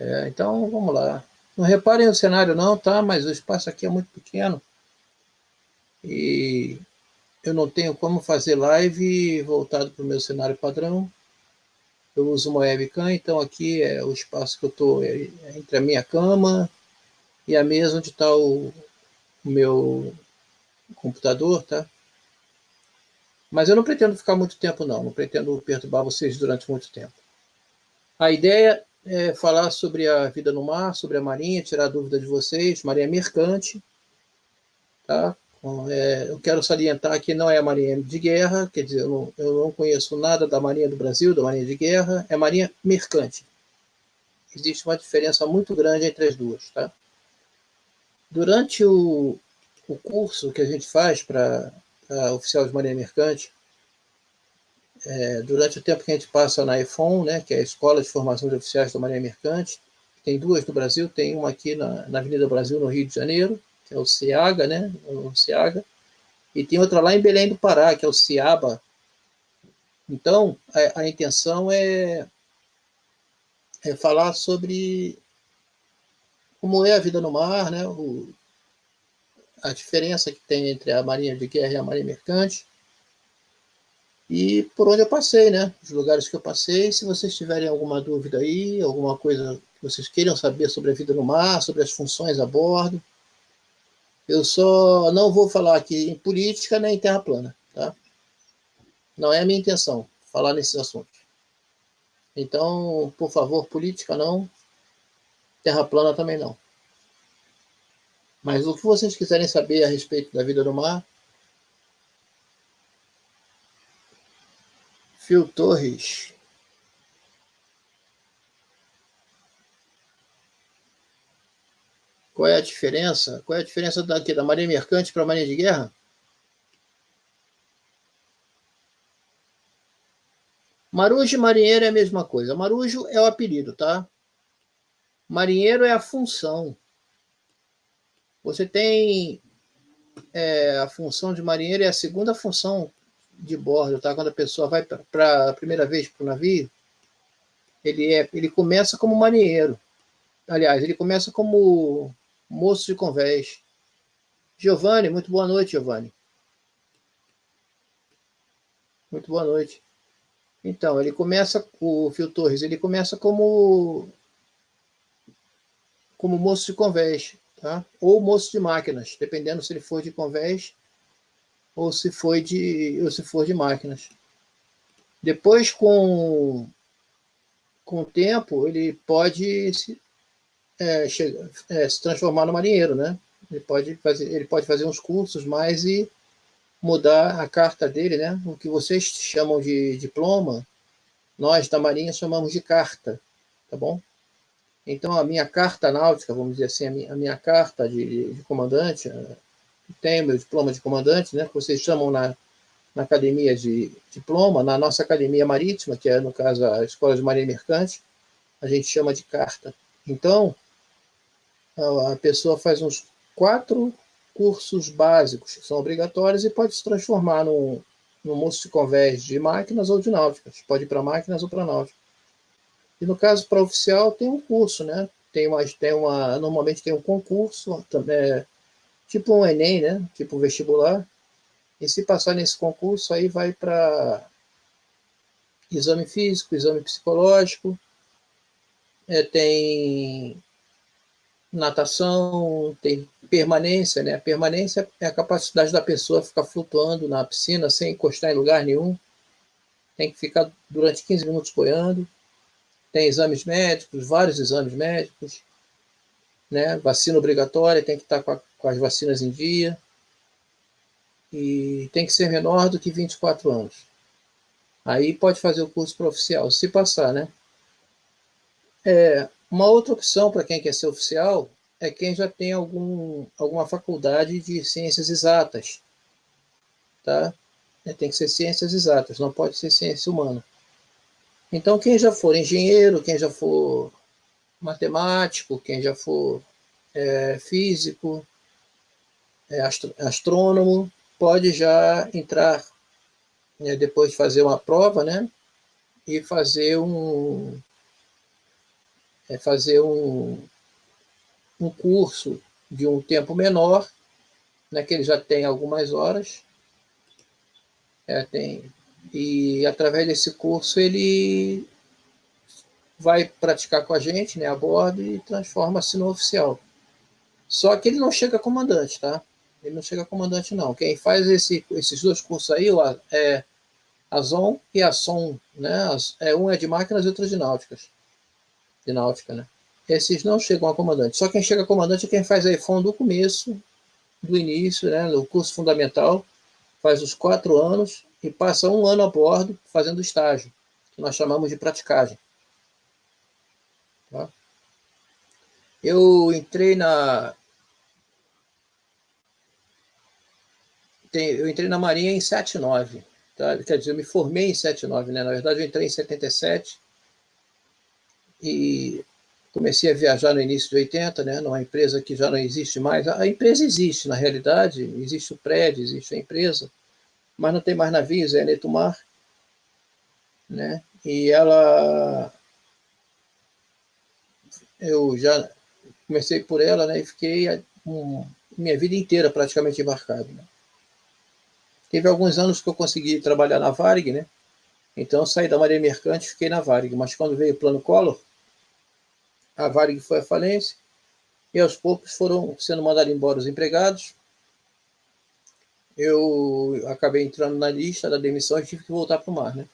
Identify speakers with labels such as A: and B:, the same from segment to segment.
A: É, então, vamos lá. Não reparem o cenário não, tá? Mas o espaço aqui é muito pequeno. E eu não tenho como fazer live voltado para o meu cenário padrão. Eu uso uma webcam, então aqui é o espaço que eu estou é, é entre a minha cama e a mesa onde está o, o meu computador, tá? Mas eu não pretendo ficar muito tempo, não. Não pretendo perturbar vocês durante muito tempo. A ideia é falar sobre a vida no mar, sobre a marinha, tirar dúvida de vocês. Marinha mercante, tá? É, eu quero salientar que não é a marinha de guerra, quer dizer, eu não, eu não conheço nada da marinha do Brasil, da marinha de guerra, é marinha mercante. Existe uma diferença muito grande entre as duas, tá? Durante o, o curso que a gente faz para oficial de marinha mercante, é, durante o tempo que a gente passa na EFON, né, que é a Escola de Formação de Oficiais da Marinha Mercante, tem duas no Brasil, tem uma aqui na, na Avenida Brasil, no Rio de Janeiro, que é o CIAGA, né, o CIAGA, e tem outra lá em Belém do Pará, que é o CIABA. Então, a, a intenção é, é falar sobre como é a vida no mar, né, o, a diferença que tem entre a marinha de guerra e a marinha mercante, e por onde eu passei, né? Os lugares que eu passei. Se vocês tiverem alguma dúvida aí, alguma coisa que vocês queiram saber sobre a vida no mar, sobre as funções a bordo, eu só não vou falar aqui em política nem em terra plana, tá? Não é a minha intenção falar nesses assuntos. Então, por favor, política não, terra plana também não. Mas o que vocês quiserem saber a respeito da vida no mar, Phil Torres. Qual é a diferença? Qual é a diferença daqui, da marinha mercante para a marinha de guerra? Marujo e marinheiro é a mesma coisa. Marujo é o apelido, tá? Marinheiro é a função. Você tem é, a função de marinheiro, é a segunda função de bordo, tá? Quando a pessoa vai para a primeira vez para o navio, ele, é, ele começa como marinheiro. Aliás, ele começa como moço de convés. Giovanni, muito boa noite, Giovanni. Muito boa noite. Então, ele começa, o Fio Torres, ele começa como como moço de convés, tá? Ou moço de máquinas, dependendo se ele for de convés ou se foi de ou se for de máquinas. Depois com com o tempo ele pode se, é, chega, é, se transformar no marinheiro, né? Ele pode fazer ele pode fazer uns cursos mais e mudar a carta dele, né? O que vocês chamam de diploma, nós da Marinha chamamos de carta, tá bom? Então a minha carta náutica, vamos dizer assim, a minha, a minha carta de, de comandante, tenho meu diploma de comandante, né, que vocês chamam na, na academia de diploma, na nossa academia marítima, que é, no caso, a Escola de Marinha Mercante, a gente chama de carta. Então, a pessoa faz uns quatro cursos básicos, que são obrigatórios, e pode se transformar num, num moço de convés de máquinas ou de náuticas. Pode ir para máquinas ou para náuticas. E no caso, para oficial, tem um curso, né? Tem uma, tem uma, normalmente tem um concurso, também, tipo um Enem, né? Tipo um vestibular. E se passar nesse concurso, aí vai para exame físico, exame psicológico, é, tem natação, tem permanência, né? A permanência é a capacidade da pessoa ficar flutuando na piscina sem encostar em lugar nenhum. Tem que ficar durante 15 minutos boiando. Tem exames médicos, vários exames médicos né? Vacina obrigatória, tem que estar com, a, com, as vacinas em dia. E tem que ser menor do que 24 anos. Aí pode fazer o curso para oficial, se passar, né? É, uma outra opção para quem quer ser oficial é quem já tem algum, alguma faculdade de ciências exatas, tá? É, tem que ser ciências exatas, não pode ser ciência humana. Então, quem já for engenheiro, quem já for matemático, quem já for é, físico, é, astrônomo, pode já entrar, né, depois de fazer uma prova, né, e fazer um, é fazer um, um curso de um tempo menor, né, que ele já tem algumas horas, é, tem, e através desse curso ele vai praticar com a gente né, a bordo e transforma-se no oficial. Só que ele não chega comandante, tá? Ele não chega comandante, não. Quem faz esse, esses dois cursos aí é a ZON e a SOM, né? É, um é de máquinas e outro de náuticas. De náutica, né? Esses não chegam a comandante. Só quem chega a comandante é quem faz a EFON do começo, do início, né? No curso fundamental, faz os quatro anos e passa um ano a bordo fazendo estágio, que nós chamamos de praticagem. Tá? Eu entrei na... Eu entrei na Marinha em 79. Tá? Quer dizer, eu me formei em 79, né? Na verdade, eu entrei em 77 e comecei a viajar no início de 80, né? Numa empresa que já não existe mais. A empresa existe, na realidade, existe o prédio, existe a empresa, mas não tem mais navios, é Netumar, né? E ela eu já comecei por ela, né, e fiquei um, minha vida inteira praticamente embarcado. Né? Teve alguns anos que eu consegui trabalhar na Varig, né? Então saí da Marinha Mercante e fiquei na Varig. Mas quando veio o plano Collor, a Varig foi à falência e aos poucos foram sendo mandados embora os empregados. Eu acabei entrando na lista da demissão e tive que voltar para o mar, né?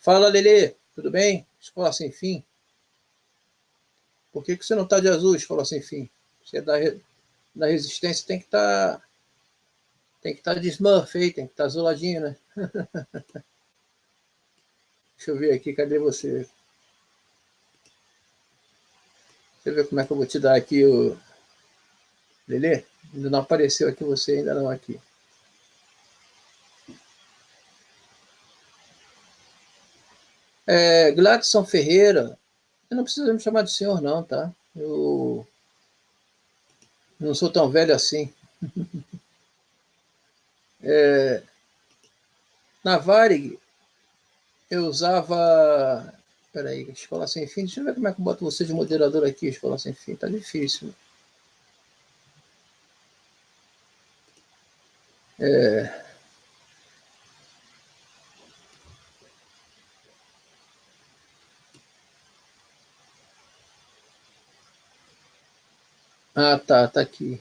A: Fala, Lele, tudo bem? Escola sem fim. Por que, que você não está de azul, escola sem fim? Você é da, da resistência, tem que estar... Tá, tem que estar tá de Smurf aí, tem que estar tá azuladinho, né? Deixa eu ver aqui, cadê você? Deixa eu ver como é que eu vou te dar aqui o... Lelê? Ainda não apareceu aqui você, ainda não aqui. É, Gladson Ferreira, você não precisa me chamar de senhor, não, tá? Eu não sou tão velho assim. é, na Varig, eu usava... Peraí, Escola Sem Fim. Deixa eu ver como é que eu boto você de moderador aqui, Escola Sem Fim. Tá difícil. É... Ah, tá, tá aqui.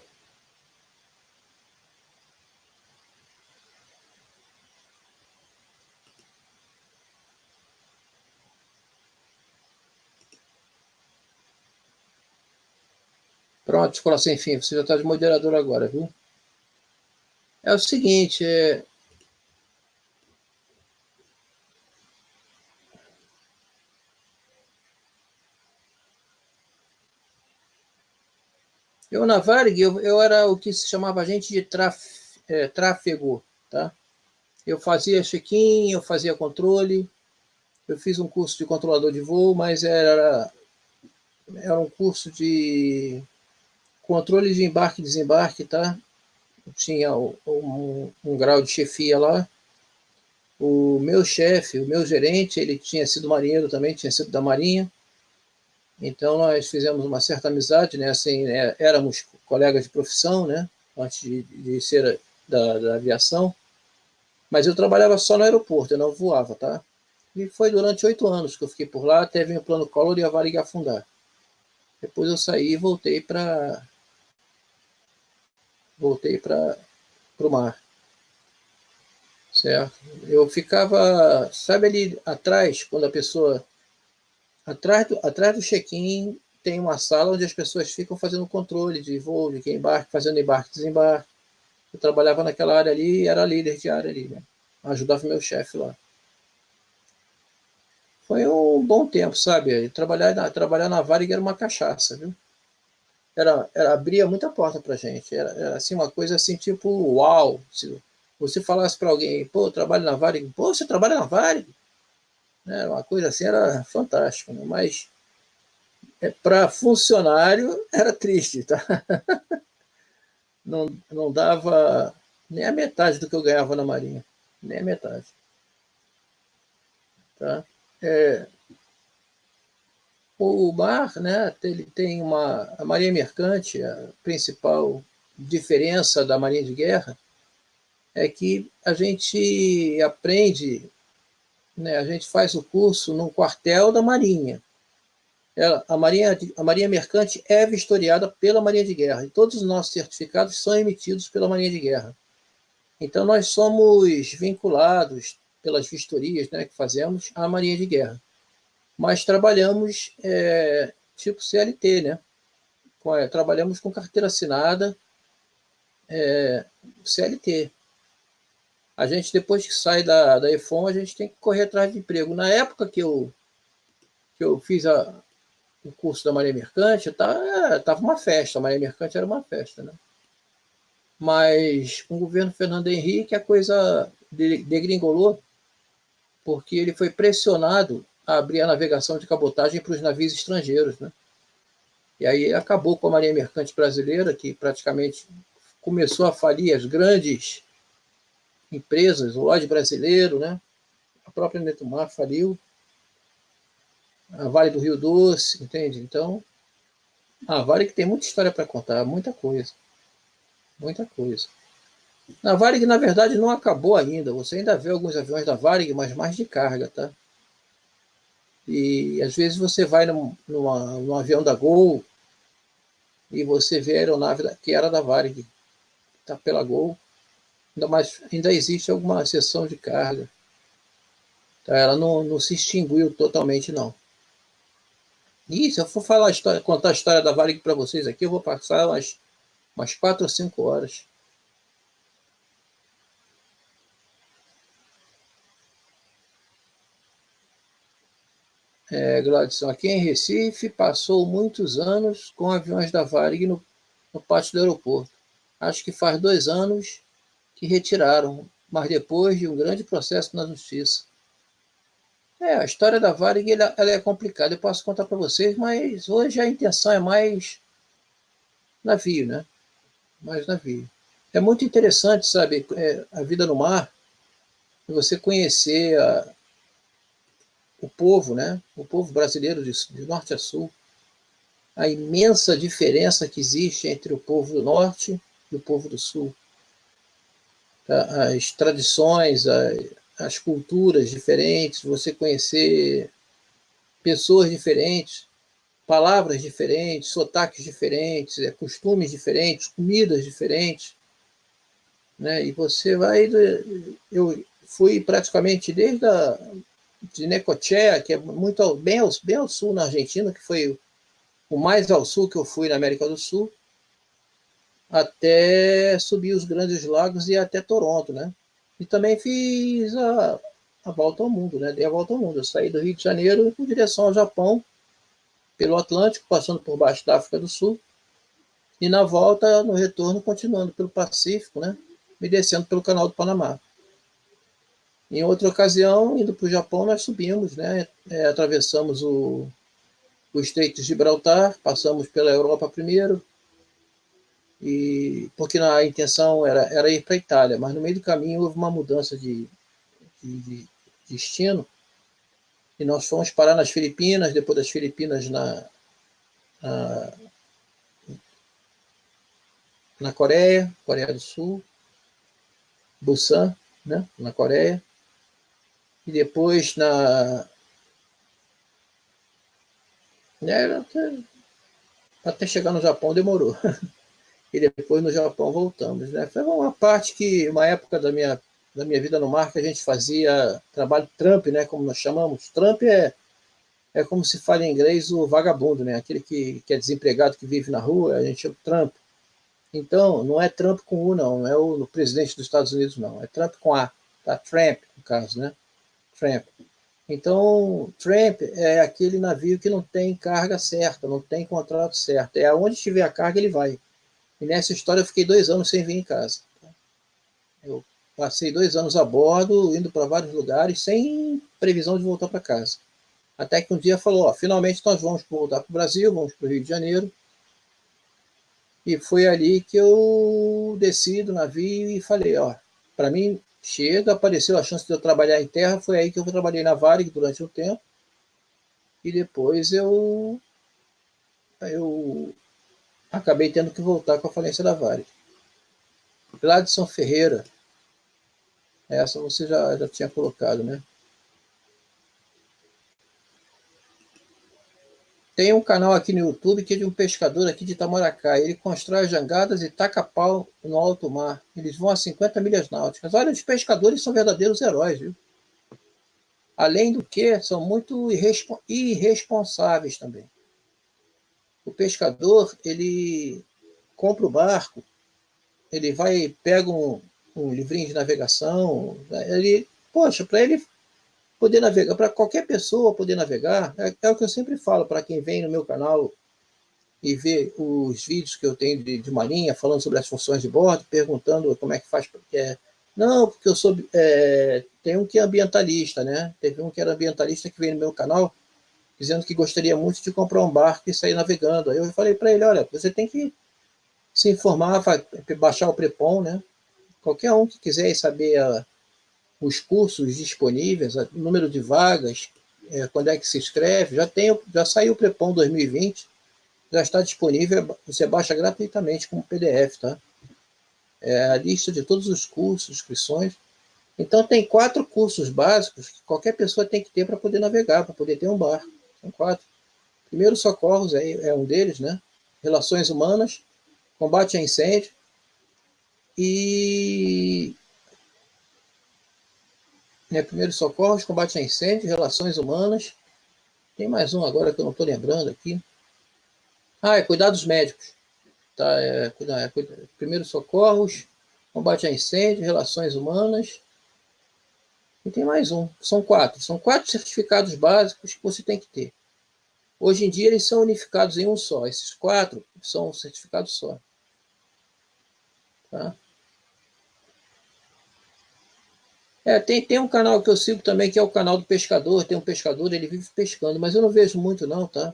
A: Pronto, escola sem fim, você já está de moderador agora, viu? É o seguinte, é, Eu, na Varig, eu, eu era o que se chamava agente de traf, é, tráfego, tá? Eu fazia check-in, eu fazia controle, eu fiz um curso de controlador de voo, mas era, era um curso de controle de embarque e desembarque, tá? tinha um, um, um grau de chefia lá. O meu chefe, o meu gerente, ele tinha sido marinheiro também, tinha sido da Marinha. Então, nós fizemos uma certa amizade, né? Assim, é, éramos colegas de profissão, né? Antes de, de ser da, da, aviação. Mas eu trabalhava só no aeroporto, eu não voava, tá? E foi durante oito anos que eu fiquei por lá, até vir o plano Collor e a Varig afundar. Depois eu saí e voltei para voltei para o mar. Certo? Eu ficava, sabe ali atrás, quando a pessoa Atrás do, atrás do check-in tem uma sala onde as pessoas ficam fazendo controle de voo, de quem embarque, fazendo embarque desembarque. Eu trabalhava naquela área ali e era líder de área ali, né? Ajudava meu chefe lá. Foi um bom tempo, sabe? Trabalhar na, trabalhar na Varig era uma cachaça, viu? Era, era, abria muita porta pra gente. Era, era assim, uma coisa assim, tipo, uau! Se você falasse para alguém, pô, trabalho na Varig, pô, você trabalha na Varig? Né? Uma coisa assim era fantástica, né? mas é, para funcionário era triste, tá? Não, não dava nem a metade do que eu ganhava na Marinha, nem a metade. Tá? É, o mar, né, ele tem uma a marinha mercante, a principal diferença da marinha de guerra é que a gente aprende, né, a gente faz o curso no quartel da marinha. Ela, a marinha a marinha mercante é vistoriada pela marinha de guerra e todos os nossos certificados são emitidos pela marinha de guerra. Então nós somos vinculados pelas vistorias, né, que fazemos à marinha de guerra mas trabalhamos é, tipo CLT, né? É, trabalhamos com carteira assinada é, CLT. A gente, depois que sai da, da EFON, a gente tem que correr atrás de emprego. Na época que eu, que eu fiz a, o curso da Maria Mercante, estava tá, uma festa, a Maria Mercante era uma festa, né? Mas com o governo Fernando Henrique a coisa degringolou, porque ele foi pressionado a abrir a navegação de cabotagem para os navios estrangeiros. Né? E aí acabou com a Marinha Mercante Brasileira, que praticamente começou a falir as grandes empresas, o Lloyd brasileiro, né? a própria Netumar faliu, a Vale do Rio Doce, entende? Então, a Vale que tem muita história para contar, muita coisa. Muita coisa. A Varig, na verdade, não acabou ainda. Você ainda vê alguns aviões da Varig, mas mais de carga, tá? E às vezes você vai num, numa, num avião da Gol e você vê a aeronave que era da Varig, está pela Gol, ainda, mais, ainda existe alguma seção de carga. Tá? Ela não, não se extinguiu totalmente, não. E se eu for falar a história, contar a história da Varig para vocês aqui, eu vou passar umas, umas quatro ou cinco horas. É, Gladson, aqui em Recife, passou muitos anos com aviões da Varig no, no pátio do aeroporto. Acho que faz dois anos que retiraram, mas depois de um grande processo na justiça. É, a história da Varig ela, ela é complicada, eu posso contar para vocês, mas hoje a intenção é mais navio, né? Mais navio. É muito interessante, sabe, é, a vida no mar, você conhecer a, o povo, né? o povo brasileiro de, de norte a sul, a imensa diferença que existe entre o povo do norte e o povo do sul. Tá? As tradições, as culturas diferentes, você conhecer pessoas diferentes, palavras diferentes, sotaques diferentes, é, costumes diferentes, comidas diferentes. Né? E você vai. Eu fui praticamente desde a de Necochea, que é muito bem ao, bem ao sul na Argentina, que foi o mais ao sul que eu fui na América do Sul, até subir os Grandes Lagos e até Toronto, né? E também fiz a, a volta ao mundo, né? Dei a volta ao mundo. Eu saí do Rio de Janeiro em direção ao Japão, pelo Atlântico, passando por baixo da África do Sul, e na volta, no retorno, continuando pelo Pacífico, né? Me descendo pelo Canal do Panamá. Em outra ocasião, indo para o Japão, nós subimos, né? É, atravessamos o, o Estreito de Gibraltar, passamos pela Europa primeiro, e porque a intenção era, era ir para a Itália, mas no meio do caminho houve uma mudança de, de, de destino, e nós fomos parar nas Filipinas, depois das Filipinas na, na, na Coreia, Coreia do Sul, Busan, né, na Coreia, e depois na. Né, até, até chegar no Japão demorou. e depois no Japão voltamos. Né? Foi uma parte que, uma época da minha, da minha vida no mar, que a gente fazia trabalho Trump, né? como nós chamamos. Trump é, é como se fala em inglês o vagabundo, né? aquele que, que é desempregado, que vive na rua, a gente chama Trump. Então, não é Trump com U, não, não é o, o presidente dos Estados Unidos, não, é Trump com A, tá? Trump, no caso, né? Tramp. Então, tramp é aquele navio que não tem carga certa, não tem contrato certo. É aonde tiver a carga, ele vai. E nessa história eu fiquei dois anos sem vir em casa. Eu passei dois anos a bordo, indo para vários lugares, sem previsão de voltar para casa. Até que um dia falou, ó, finalmente nós vamos voltar para o Brasil, vamos para o Rio de Janeiro. E foi ali que eu desci do navio e falei, ó, para mim chega, apareceu a chance de eu trabalhar em terra, foi aí que eu trabalhei na Varig durante um tempo. e depois eu, eu acabei tendo que voltar com a falência da Vale. Gladson Ferreira, essa você já, já tinha colocado, né? Tem um canal aqui no YouTube que é de um pescador aqui de Itamaracá. Ele constrói jangadas e taca pau no alto mar. Eles vão a 50 milhas náuticas. Olha, os pescadores são verdadeiros heróis, viu? Além do que, são muito irresponsáveis também. O pescador, ele compra o barco, ele vai, pega um, um livrinho de navegação, ele, poxa, para ele poder navegar, para qualquer pessoa poder navegar, é, é, o que eu sempre falo para quem vem no meu canal e vê os vídeos que eu tenho de, de marinha, falando sobre as funções de bordo, perguntando como é que faz. É, não, porque eu sou. É, tem um que é ambientalista, né? Teve um que era ambientalista que veio no meu canal dizendo que gostaria muito de comprar um barco e sair navegando. Aí eu falei para ele: olha, você tem que se informar, baixar o Prepon, né? Qualquer um que quiser saber a, os cursos disponíveis, o número de vagas, é, quando é que se inscreve, já, tem, já saiu o Prepom 2020, já está disponível, você baixa gratuitamente como PDF, tá? É a lista de todos os cursos, inscrições. Então tem quatro cursos básicos que qualquer pessoa tem que ter para poder navegar, para poder ter um barco. São quatro. Primeiro socorros é, é um deles, né? Relações humanas, combate a incêndio e né? Primeiros socorros, combate a incêndio, relações humanas. Tem mais um agora que eu não estou lembrando aqui. Ah, é cuidados médicos. Tá, é, é, primeiros socorros, combate a incêndio, relações humanas. E tem mais um. São quatro. São quatro certificados básicos que você tem que ter. Hoje em dia eles são unificados em um só. Esses quatro são certificados só. Tá? É, tem, tem um canal que eu sigo também, que é o canal do pescador. Tem um pescador, ele vive pescando, mas eu não vejo muito não, tá?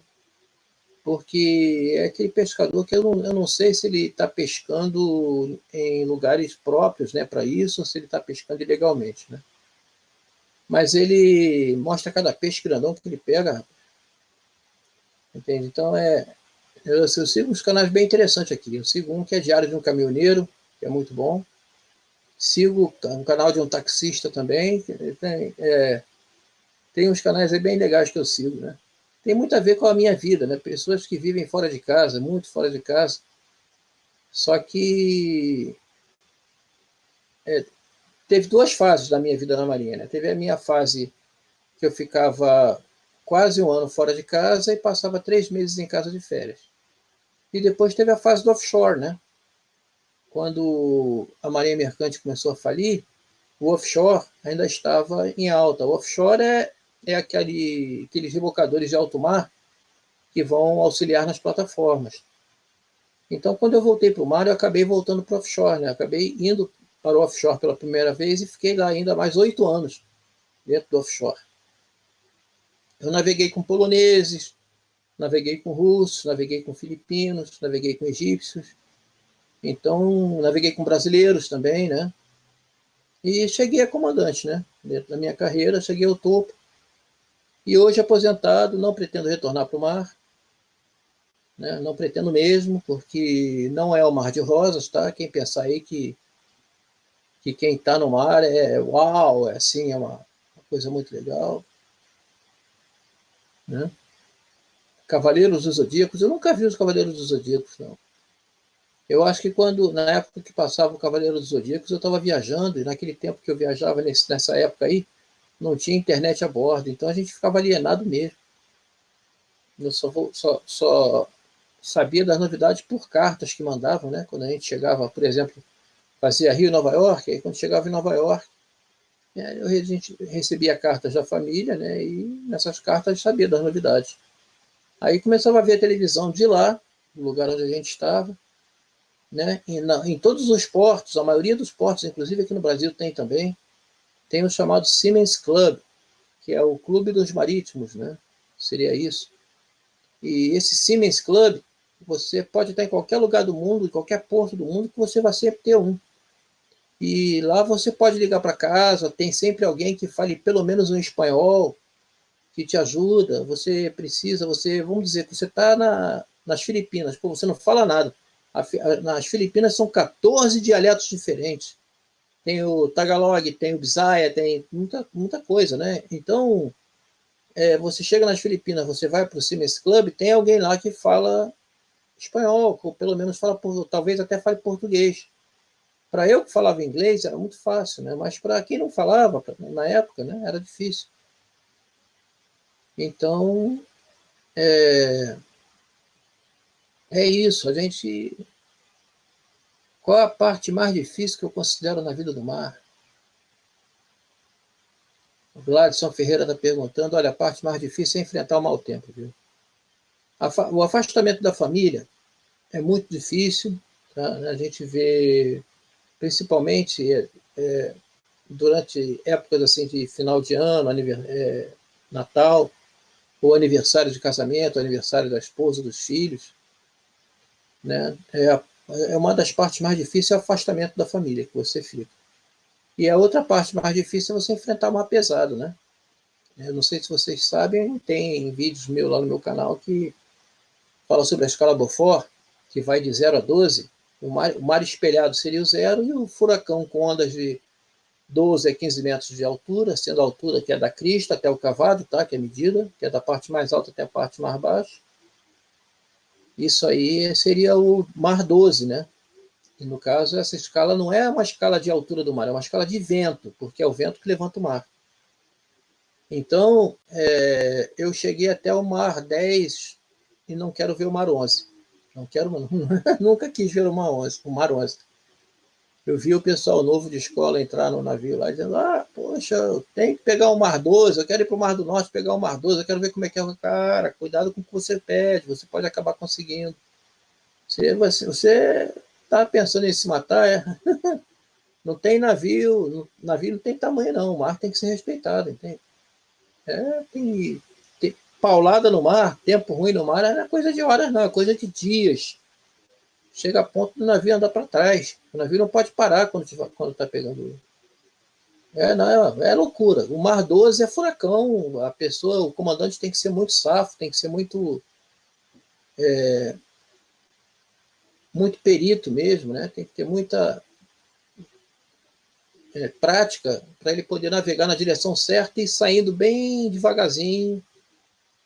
A: Porque é aquele pescador que eu não, eu não sei se ele está pescando em lugares próprios né, para isso, ou se ele está pescando ilegalmente, né? Mas ele mostra cada peixe grandão que ele pega, Entende? Então, é, eu, eu sigo uns canais bem interessantes aqui. Eu sigo um que é Diário de um Caminhoneiro, que é muito bom. Sigo um canal de um taxista também. Tem, é, tem uns canais bem legais que eu sigo, né? Tem muito a ver com a minha vida, né? Pessoas que vivem fora de casa, muito fora de casa. Só que é, teve duas fases da minha vida na Marinha, né? Teve a minha fase que eu ficava quase um ano fora de casa e passava três meses em casa de férias. E depois teve a fase do offshore, né? Quando a Marinha Mercante começou a falir, o offshore ainda estava em alta. O offshore é, é aquele, aqueles rebocadores de alto mar que vão auxiliar nas plataformas. Então, quando eu voltei para o mar, eu acabei voltando para o offshore. Né? Acabei indo para o offshore pela primeira vez e fiquei lá ainda mais oito anos dentro do offshore. Eu naveguei com poloneses, naveguei com russos, naveguei com filipinos, naveguei com egípcios, então, naveguei com brasileiros também, né? E cheguei a comandante, né? Dentro da minha carreira, cheguei ao topo. E hoje, aposentado, não pretendo retornar para o mar. Né? Não pretendo mesmo, porque não é o mar de rosas, tá? Quem pensar aí que, que quem está no mar é uau, é assim, é uma, uma coisa muito legal. Né? Cavaleiros dos Zodíacos, eu nunca vi os Cavaleiros dos Zodíacos, não. Eu acho que quando, na época que passava o Cavaleiro dos Zodíacos, eu estava viajando, e naquele tempo que eu viajava nesse, nessa época aí, não tinha internet a bordo, então a gente ficava alienado mesmo. Eu só, só, só sabia das novidades por cartas que mandavam, né? Quando a gente chegava, por exemplo, fazia Rio Nova York, aí quando chegava em Nova York, é, a gente recebia cartas da família, né? E nessas cartas sabia das novidades. Aí começava a ver a televisão de lá, do lugar onde a gente estava, né? Na, em todos os portos, a maioria dos portos, inclusive aqui no Brasil tem também, tem o chamado Siemens Club, que é o clube dos marítimos, né? Seria isso. E esse Siemens Club, você pode estar em qualquer lugar do mundo, em qualquer porto do mundo, que você vai sempre ter um. E lá você pode ligar para casa, tem sempre alguém que fale pelo menos um espanhol, que te ajuda, você precisa, você, vamos dizer que você está na, nas Filipinas, pô, você não fala nada. Nas Filipinas são 14 dialetos diferentes. Tem o Tagalog, tem o Bisaya, tem muita, muita coisa, né? Então, é, você chega nas Filipinas, você vai para o Siemens Club, tem alguém lá que fala espanhol, ou pelo menos fala, talvez até fale português. Para eu que falava inglês era muito fácil, né? mas para quem não falava, na época, né, era difícil. Então, é, é isso. A gente. Qual a parte mais difícil que eu considero na vida do mar? O Gladson Ferreira está perguntando: olha, a parte mais difícil é enfrentar o mau tempo, viu? O afastamento da família é muito difícil. Tá? A gente vê, principalmente é, é, durante épocas assim de final de ano, é, Natal, ou aniversário de casamento, aniversário da esposa, dos filhos, né? É, é uma das partes mais difíceis é o afastamento da família que você fica. E a outra parte mais difícil é você enfrentar o mar pesado, né? Eu não sei se vocês sabem, tem vídeos meus lá no meu canal que fala sobre a escala Beaufort, que vai de 0 a 12. O mar, o mar espelhado seria o zero e o furacão com ondas de 12 a 15 metros de altura, sendo a altura que é da crista até o cavado, tá? que é a medida, que é da parte mais alta até a parte mais baixa. Isso aí seria o mar 12, né? E no caso, essa escala não é uma escala de altura do mar, é uma escala de vento, porque é o vento que levanta o mar. Então, é, eu cheguei até o mar 10 e não quero ver o mar 11. Não quero, nunca quis ver o mar 11. O mar 11 eu vi o pessoal novo de escola entrar no navio lá, dizendo, ah, poxa, eu tenho que pegar o Mar 12, eu quero ir para o Mar do Norte pegar o Mar 12, eu quero ver como é que é o cara, cuidado com o que você pede, você pode acabar conseguindo. Você está você tá pensando em se matar, é? não tem navio, navio não tem tamanho não, o mar tem que ser respeitado, entende? É, tem, tem paulada no mar, tempo ruim no mar, não é coisa de horas não, é coisa de dias chega a ponto do navio andar para trás. O navio não pode parar quando está tá pegando. É, não, é, é loucura. O Mar 12 é furacão. A pessoa, o comandante tem que ser muito safo, tem que ser muito. É, muito perito mesmo, né? Tem que ter muita é, prática para ele poder navegar na direção certa e saindo bem devagarzinho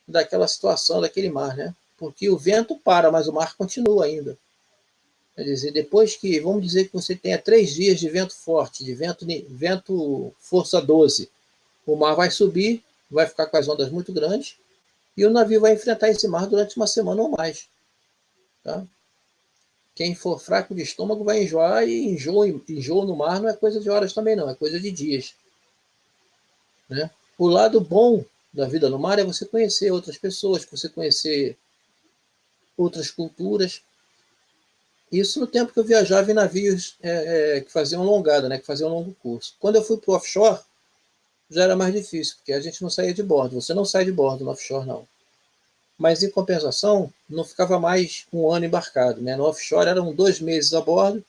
A: daquela situação, daquele mar, né? Porque o vento para, mas o mar continua ainda. Quer dizer, depois que, vamos dizer que você tenha três dias de vento forte, de vento, vento força 12, o mar vai subir, vai ficar com as ondas muito grandes, e o navio vai enfrentar esse mar durante uma semana ou mais. Tá? Quem for fraco de estômago vai enjoar, e enjoo, enjoo no mar não é coisa de horas também não, é coisa de dias. Né? O lado bom da vida no mar é você conhecer outras pessoas, você conhecer outras culturas, isso no tempo que eu viajava em navios é, é, que faziam longada, né, que faziam longo curso. Quando eu fui para o offshore, já era mais difícil, porque a gente não saía de bordo. Você não sai de bordo no offshore, não. Mas, em compensação, não ficava mais um ano embarcado. Né? No offshore eram dois meses a bordo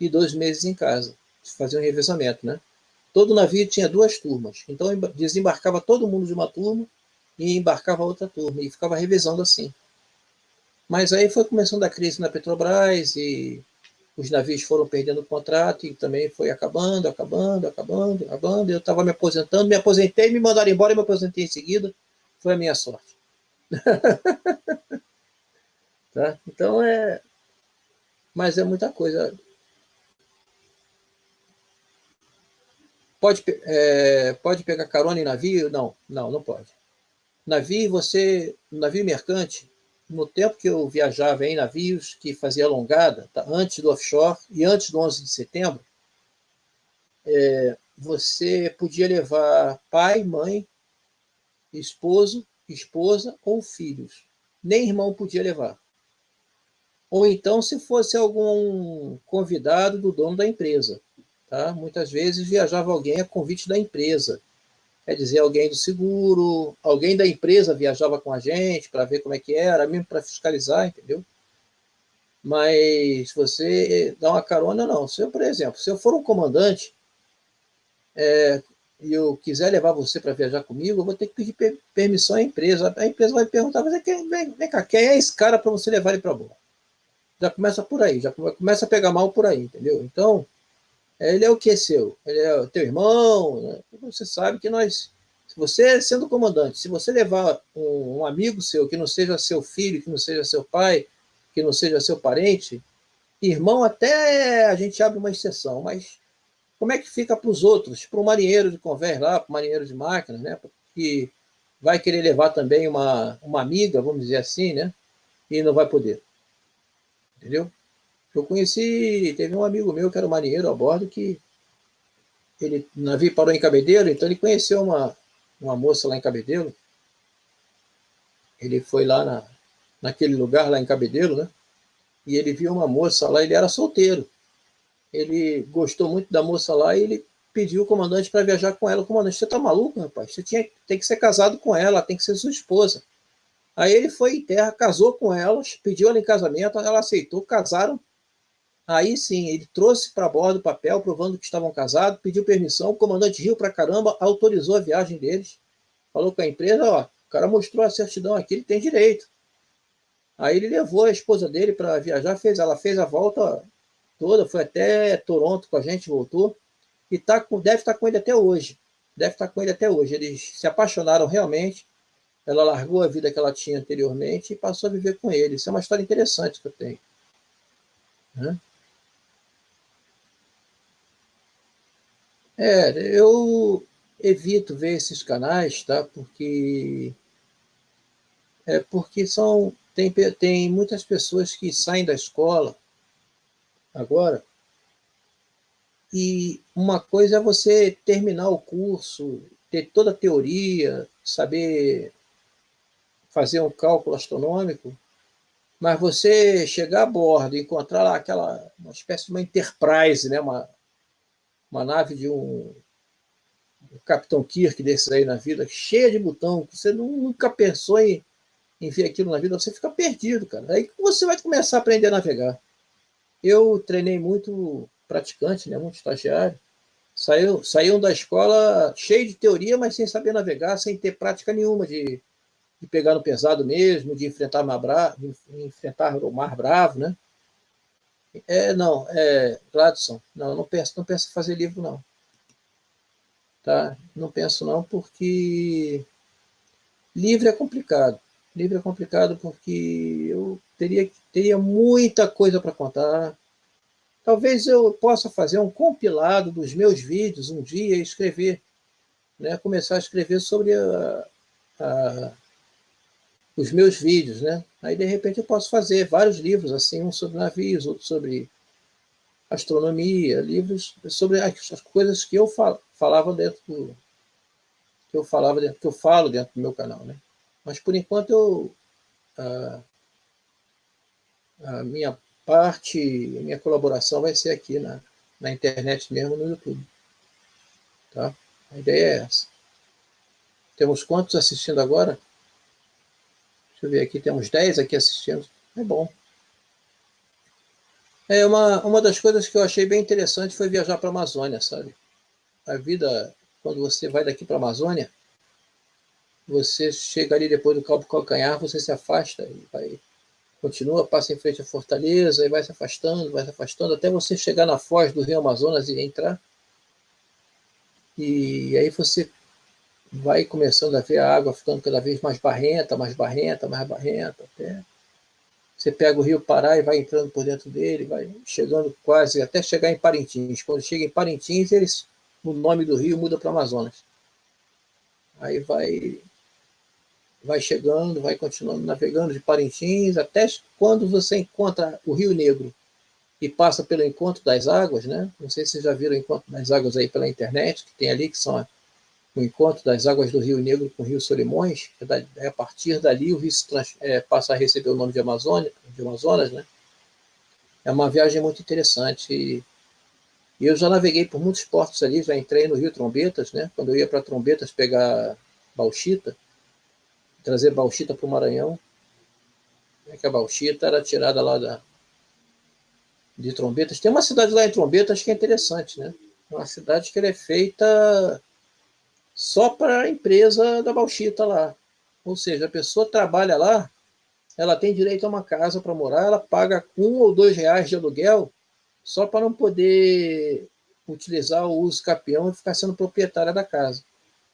A: e dois meses em casa. Fazia um revezamento. Né? Todo navio tinha duas turmas. Então, desembarcava todo mundo de uma turma e embarcava outra turma. E ficava revezando assim. Mas aí foi começando a crise na Petrobras e os navios foram perdendo o contrato e também foi acabando, acabando, acabando, acabando. Eu estava me aposentando, me aposentei, me mandaram embora e me aposentei em seguida. Foi a minha sorte. tá? Então é. Mas é muita coisa. Pode, é, pode pegar carona em navio? Não, não, não pode. Navio, você. Navio mercante, no tempo que eu viajava em navios que fazia alongada, tá, antes do offshore e antes do 11 de setembro, é, você podia levar pai, mãe, esposo, esposa ou filhos. Nem irmão podia levar. Ou então, se fosse algum convidado do dono da empresa. Tá? Muitas vezes viajava alguém a convite da empresa quer dizer, alguém do seguro, alguém da empresa viajava com a gente para ver como é que era, mesmo para fiscalizar, entendeu? Mas você dá uma carona, não. Se eu, por exemplo, se eu for um comandante, é, e eu quiser levar você para viajar comigo, eu vou ter que pedir permissão à empresa. A empresa vai perguntar, você quer, vem, vem cá, quem é esse cara para você levar ele para bordo? Já começa por aí, já começa a pegar mal por aí, entendeu? Então, ele é o que seu? Ele é o teu irmão, né? Você sabe que nós, se você sendo comandante, se você levar um, um amigo seu que não seja seu filho, que não seja seu pai, que não seja seu parente, irmão até a gente abre uma exceção, mas como é que fica para os outros? Para o marinheiro de convés lá, para o marinheiro de máquina, né? que vai querer levar também uma, uma amiga, vamos dizer assim, né? e não vai poder. Entendeu? Eu conheci, teve um amigo meu que era marinheiro a bordo que ele, o navio parou em Cabedelo, então ele conheceu uma, uma moça lá em Cabedelo. Ele foi lá na, naquele lugar lá em Cabedelo, né? E ele viu uma moça lá, ele era solteiro ele gostou muito da moça lá e ele pediu o comandante para viajar com ela. O comandante, você tá maluco, rapaz? Você tinha, tem que ser casado com ela, tem que ser sua esposa. Aí ele foi em terra, casou com ela, pediu ela em casamento, ela aceitou, casaram. Aí sim, ele trouxe para bordo o papel provando que estavam casados, pediu permissão, o comandante riu para caramba, autorizou a viagem deles, falou com a empresa, ó, o cara mostrou a certidão aqui, ele tem direito. Aí ele levou a esposa dele para viajar, fez, ela fez a volta toda, foi até Toronto com a gente, voltou, e tá com, deve estar tá com ele até hoje. Deve estar tá com ele até hoje. Eles se apaixonaram realmente. Ela largou a vida que ela tinha anteriormente e passou a viver com ele. Isso é uma história interessante que eu tenho. Né? É, eu evito ver esses canais, tá? Porque é porque são tem, tem muitas pessoas que saem da escola agora. E uma coisa é você terminar o curso, ter toda a teoria, saber fazer um cálculo astronômico, mas você chegar a bordo e encontrar lá aquela uma espécie de uma Enterprise, né, uma, uma nave de um, um Capitão Kirk desses aí na vida, cheia de botão, que você nunca pensou em, em ver aquilo na vida, você fica perdido, cara. Aí você vai começar a aprender a navegar. Eu treinei muito praticante, né, muito estagiário. Saiu, saíam da escola cheio de teoria, mas sem saber navegar, sem ter prática nenhuma de, de pegar no pesado mesmo, de enfrentar, mar de enfrentar o mar bravo, né? É, não, é, Gladson, não, não penso, não penso em fazer livro, não. Tá? Não penso não, porque livro é complicado. Livro é complicado porque eu teria, teria muita coisa para contar. Talvez eu possa fazer um compilado dos meus vídeos um dia e escrever, né? começar a escrever sobre a, a, os meus vídeos. Né? Aí, de repente, eu posso fazer vários livros, assim, um sobre navios, outro sobre astronomia, livros sobre as coisas que eu falava dentro do que eu falava dentro, que eu falo dentro do meu canal, né? Mas por enquanto eu ah, a minha parte, a minha colaboração vai ser aqui na, na internet mesmo, no YouTube. Tá? A ideia é essa. Temos quantos assistindo agora? Deixa eu ver aqui, temos 10 aqui assistindo. É bom. É uma, uma das coisas que eu achei bem interessante foi viajar para a Amazônia, sabe? A vida, quando você vai daqui para a Amazônia, você chega ali depois do Cabo Calcanhar, você se afasta e vai continua, passa em frente à fortaleza e vai se afastando, vai se afastando, até você chegar na foz do rio Amazonas e entrar. E aí você vai começando a ver a água ficando cada vez mais barrenta, mais barrenta, mais barrenta, até você pega o rio Pará e vai entrando por dentro dele, vai chegando quase, até chegar em Parintins. Quando chega em Parintins, eles, o nome do rio muda para Amazonas. Aí vai vai chegando, vai continuando navegando de Parintins, até quando você encontra o Rio Negro e passa pelo Encontro das Águas, né? Não sei se vocês já viram o Encontro das Águas aí pela internet, que tem ali, que são o Encontro das Águas do Rio Negro com o Rio Solimões. É a partir dali o rio trans, é, passa a receber o nome de Amazônia, de Amazonas, né? É uma viagem muito interessante e, e eu já naveguei por muitos portos ali, já entrei no Rio Trombetas, né? Quando eu ia para Trombetas pegar bauxita, trazer bauxita para o Maranhão. É que a bauxita era tirada lá da, de Trombetas. Tem uma cidade lá em Trombetas que é interessante, né? Uma cidade que é feita só para a empresa da Bauxita lá. Ou seja, a pessoa trabalha lá, ela tem direito a uma casa para morar, ela paga um ou dois reais de aluguel só para não poder utilizar o uso capião e ficar sendo proprietária da casa.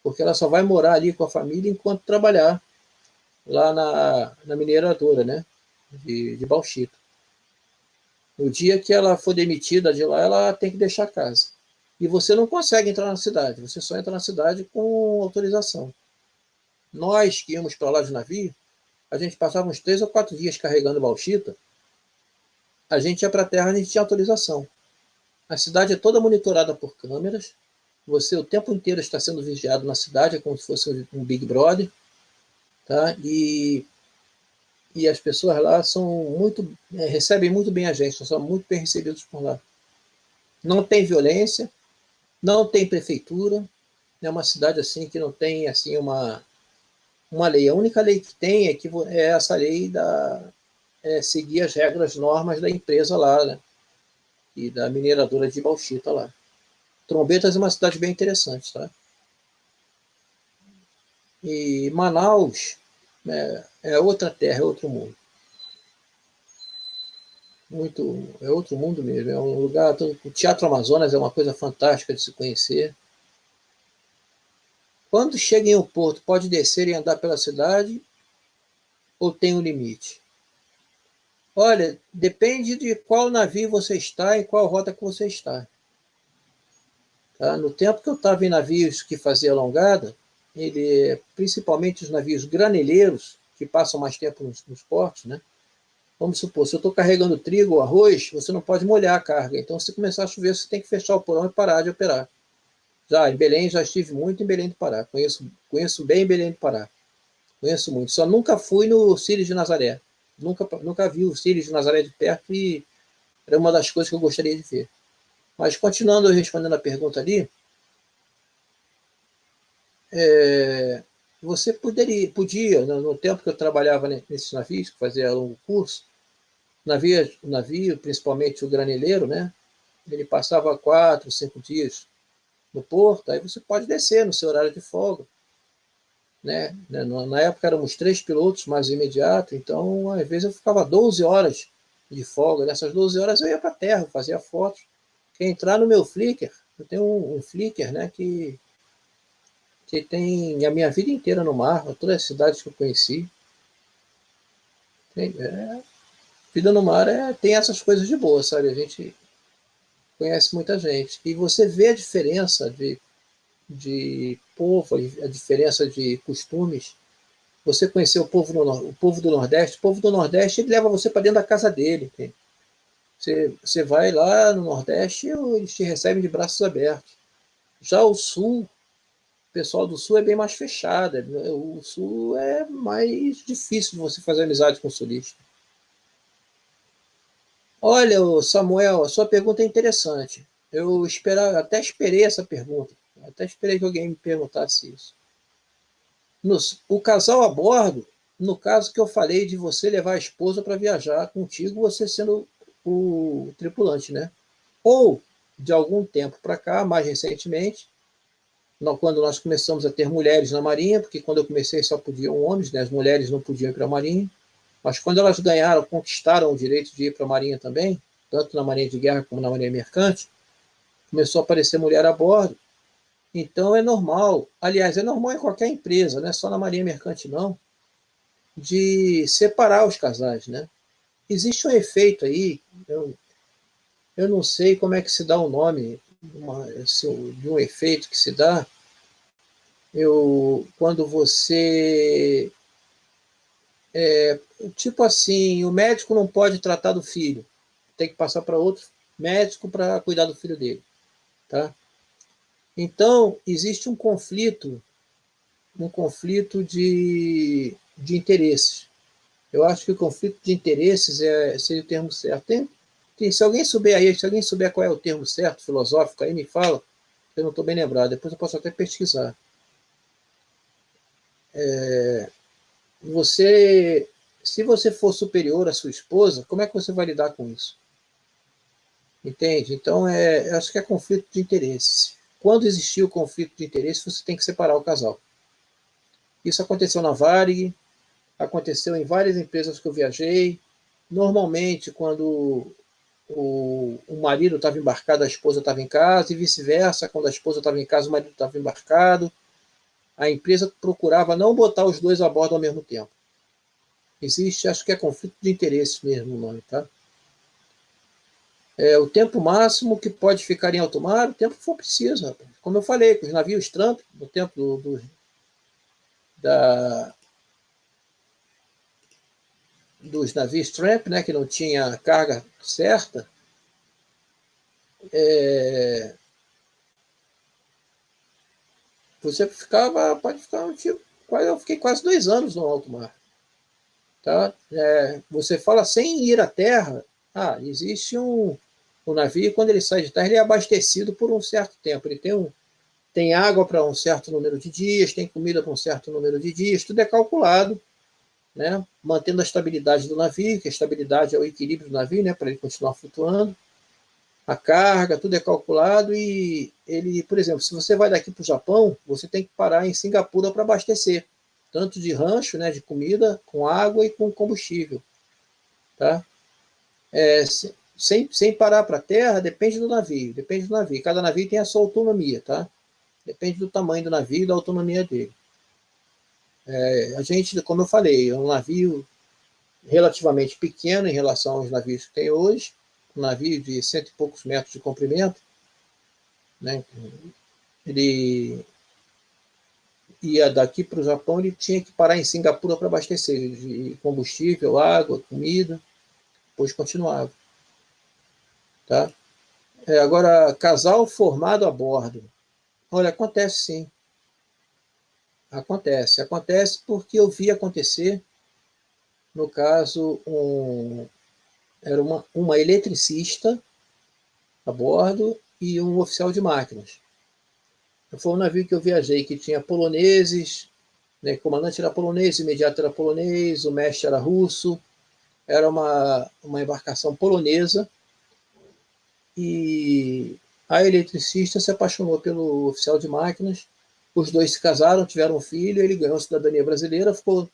A: Porque ela só vai morar ali com a família enquanto trabalhar lá na, na mineradora, né? De, de bauxita. No dia que ela for demitida de lá, ela tem que deixar a casa. E você não consegue entrar na cidade, você só entra na cidade com autorização. Nós que íamos para lá de navio, a gente passava uns três ou quatro dias carregando bauxita, a gente ia para a terra, a gente tinha autorização. A cidade é toda monitorada por câmeras, você o tempo inteiro está sendo vigiado na cidade, é como se fosse um Big Brother, tá? E, e as pessoas lá são muito, é, recebem muito bem a gente, são muito bem recebidos por lá. Não tem violência, não tem prefeitura, é uma cidade assim que não tem assim uma uma lei. A única lei que tem é que é essa lei da é, seguir as regras, normas da empresa lá, né? E da mineradora de bauxita lá. Trombetas é uma cidade bem interessante, tá? E Manaus é, é outra terra, é outro mundo. Muito, é outro mundo mesmo. É um lugar. O Teatro Amazonas é uma coisa fantástica de se conhecer. Quando chega em um porto, pode descer e andar pela cidade ou tem um limite? Olha, depende de qual navio você está e qual rota que você está. Tá? No tempo que eu estava em navios que faziam alongada, ele, principalmente os navios graneleiros, que passam mais tempo nos, nos portos, né? Vamos supor, se eu estou carregando trigo ou arroz, você não pode molhar a carga. Então, se começar a chover, você tem que fechar o porão e parar de operar. Já em Belém, já estive muito em Belém do Pará. Conheço, conheço bem Belém do Pará. Conheço muito. Só nunca fui no Círio de Nazaré. Nunca, nunca vi o Círio de Nazaré de perto e era uma das coisas que eu gostaria de ver. Mas continuando respondendo a pergunta ali, é, você poderia, podia, no, tempo que eu trabalhava nesses navios, que fazia longo curso, navio, navio, principalmente o graneleiro, né? Ele passava quatro, cinco dias no porto, aí você pode descer no seu horário de folga. Né? Na época éramos três pilotos mais imediato, então às vezes eu ficava 12 horas de folga. Nessas 12 horas eu ia para a terra, fazia fotos. Quem entrar no meu Flickr, eu tenho um, um Flickr né, que, que tem a minha vida inteira no mar, todas as cidades que eu conheci. Tem, é, vida no mar é, tem essas coisas de boa, sabe? A gente conhece muita gente. E você vê a diferença de, de povo, a diferença de costumes. Você conhecer o povo, no, o povo do Nordeste, o povo do Nordeste ele leva você para dentro da casa dele. Você, você vai lá no Nordeste, eles te recebem de braços abertos. Já o Sul, o pessoal do Sul é bem mais fechado. O Sul é mais difícil de você fazer amizade com o sulista. Olha, Samuel, a sua pergunta é interessante. Eu esperava, até esperei essa pergunta. Até esperei que alguém me perguntasse isso. Nos, o casal a bordo, no caso que eu falei de você levar a esposa para viajar contigo, você sendo o tripulante, né? Ou, de algum tempo para cá, mais recentemente, quando nós começamos a ter mulheres na Marinha, porque quando eu comecei só podiam homens, né? as mulheres não podiam ir para a Marinha, mas quando elas ganharam, conquistaram o direito de ir para a Marinha também, tanto na Marinha de Guerra como na Marinha Mercante, começou a aparecer mulher a bordo. Então é normal, aliás, é normal em qualquer empresa, não é só na Marinha Mercante não, de separar os casais, né? Existe um efeito aí, eu, eu não sei como é que se dá o nome uma, de um efeito que se dá, eu, quando você é, tipo assim, o médico não pode tratar do filho, tem que passar para outro médico para cuidar do filho dele, tá? Então, existe um conflito, um conflito de, de interesses. Eu acho que o conflito de interesses é, seria o termo certo. Tem, tem, se alguém souber aí, se alguém souber qual é o termo certo, filosófico, aí me fala, eu não estou bem lembrado, depois eu posso até pesquisar. É, você, se você for superior à sua esposa, como é que você vai lidar com isso? Entende? Então, é, acho que é conflito de interesses. quando existir o conflito de interesse, você tem que separar o casal. Isso aconteceu na Varig, aconteceu em várias empresas que eu viajei. Normalmente, quando o, o marido estava embarcado, a esposa estava em casa, e vice-versa, quando a esposa estava em casa, o marido estava embarcado. A empresa procurava não botar os dois a bordo ao mesmo tempo. Existe, acho que é conflito de interesses mesmo o nome, tá? É, o tempo máximo que pode ficar em alto mar, o tempo que for preciso. Rapaz. Como eu falei, com os navios Trump, no tempo do, do, da, dos navios Tramp, né, que não tinha carga certa, é, você ficava, pode ficar um tipo, eu fiquei quase dois anos no alto mar. Tá? É, você fala sem ir à terra, ah, existe um, um navio, quando ele sai de terra, ele é abastecido por um certo tempo. Ele tem, um, tem água para um certo número de dias, tem comida para um certo número de dias, tudo é calculado, né? mantendo a estabilidade do navio, que a estabilidade é o equilíbrio do navio, né? para ele continuar flutuando. A carga, tudo é calculado e ele, por exemplo, se você vai daqui para o Japão, você tem que parar em Singapura para abastecer tanto de rancho, né, de comida, com água e com combustível. Tá? É, sem, sem parar para a terra, depende do navio, depende do navio. Cada navio tem a sua autonomia, tá? Depende do tamanho do navio e da autonomia dele. É, a gente, como eu falei, é um navio relativamente pequeno em relação aos navios que tem hoje, um navio de cento e poucos metros de comprimento, né? Ele ia daqui para o Japão, ele tinha que parar em Singapura para abastecer de combustível, água, comida, depois continuava. Tá? É, agora, casal formado a bordo. Olha, acontece sim. Acontece. Acontece porque eu vi acontecer, no caso, um, era uma, uma eletricista a bordo e um oficial de máquinas. Foi um navio que eu viajei que tinha poloneses, né, o comandante era polonês, o imediato era polonês, o mestre era russo, era uma, uma embarcação polonesa, e a eletricista se apaixonou pelo oficial de máquinas, os dois se casaram, tiveram um filho, ele ganhou cidadania brasileira, ficou,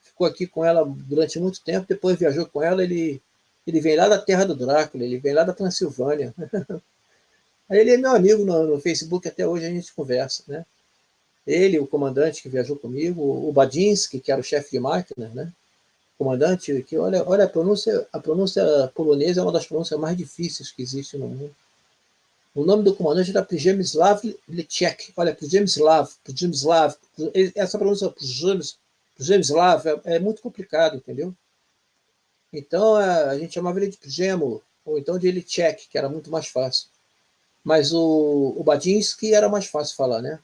A: ficou aqui com ela durante muito tempo, depois viajou com ela, ele, ele vem lá da terra do Drácula, ele vem lá da Transilvânia. Aí ele é meu amigo no, no, Facebook, até hoje a gente conversa, né? Ele, o comandante que viajou comigo, o Badinsky, que era o chefe de máquina, né? Comandante, que olha, olha a pronúncia, a pronúncia polonesa é uma das pronúncias mais difíceis que existe no mundo. O nome do comandante era Przemysław Leciek. Olha, Przemysław, Przemysław, essa pronúncia Przemysław é, é muito complicado, entendeu? Então a gente chamava ele de Przemo, ou então de Leciek, que era muito mais fácil. Mas o, o Badinsky era mais fácil falar, né?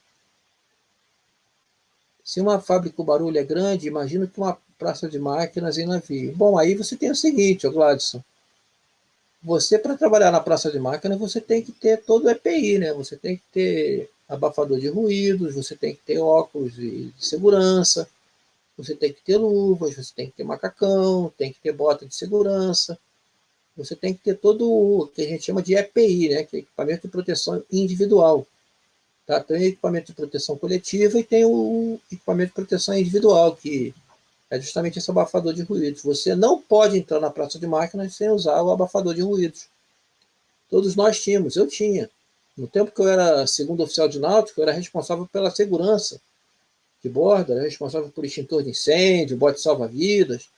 A: Se uma fábrica o barulho é grande, imagino que uma praça de máquinas e navio. Bom, aí você tem o seguinte, Gladson. Você, para trabalhar na praça de máquinas, você tem que ter todo o EPI, né? Você tem que ter abafador de ruídos, você tem que ter óculos de, de segurança, você tem que ter luvas, você tem que ter macacão, tem que ter bota de segurança, você tem que ter todo o que a gente chama de EPI, né, que é equipamento de proteção individual. Tá? Tem o equipamento de proteção coletiva e tem o equipamento de proteção individual, que é justamente esse abafador de ruídos. Você não pode entrar na praça de máquinas sem usar o abafador de ruídos. Todos nós tínhamos, eu tinha. No tempo que eu era segundo oficial de náutico, eu era responsável pela segurança de bordo, era responsável por extintor de incêndio, bote salva-vidas.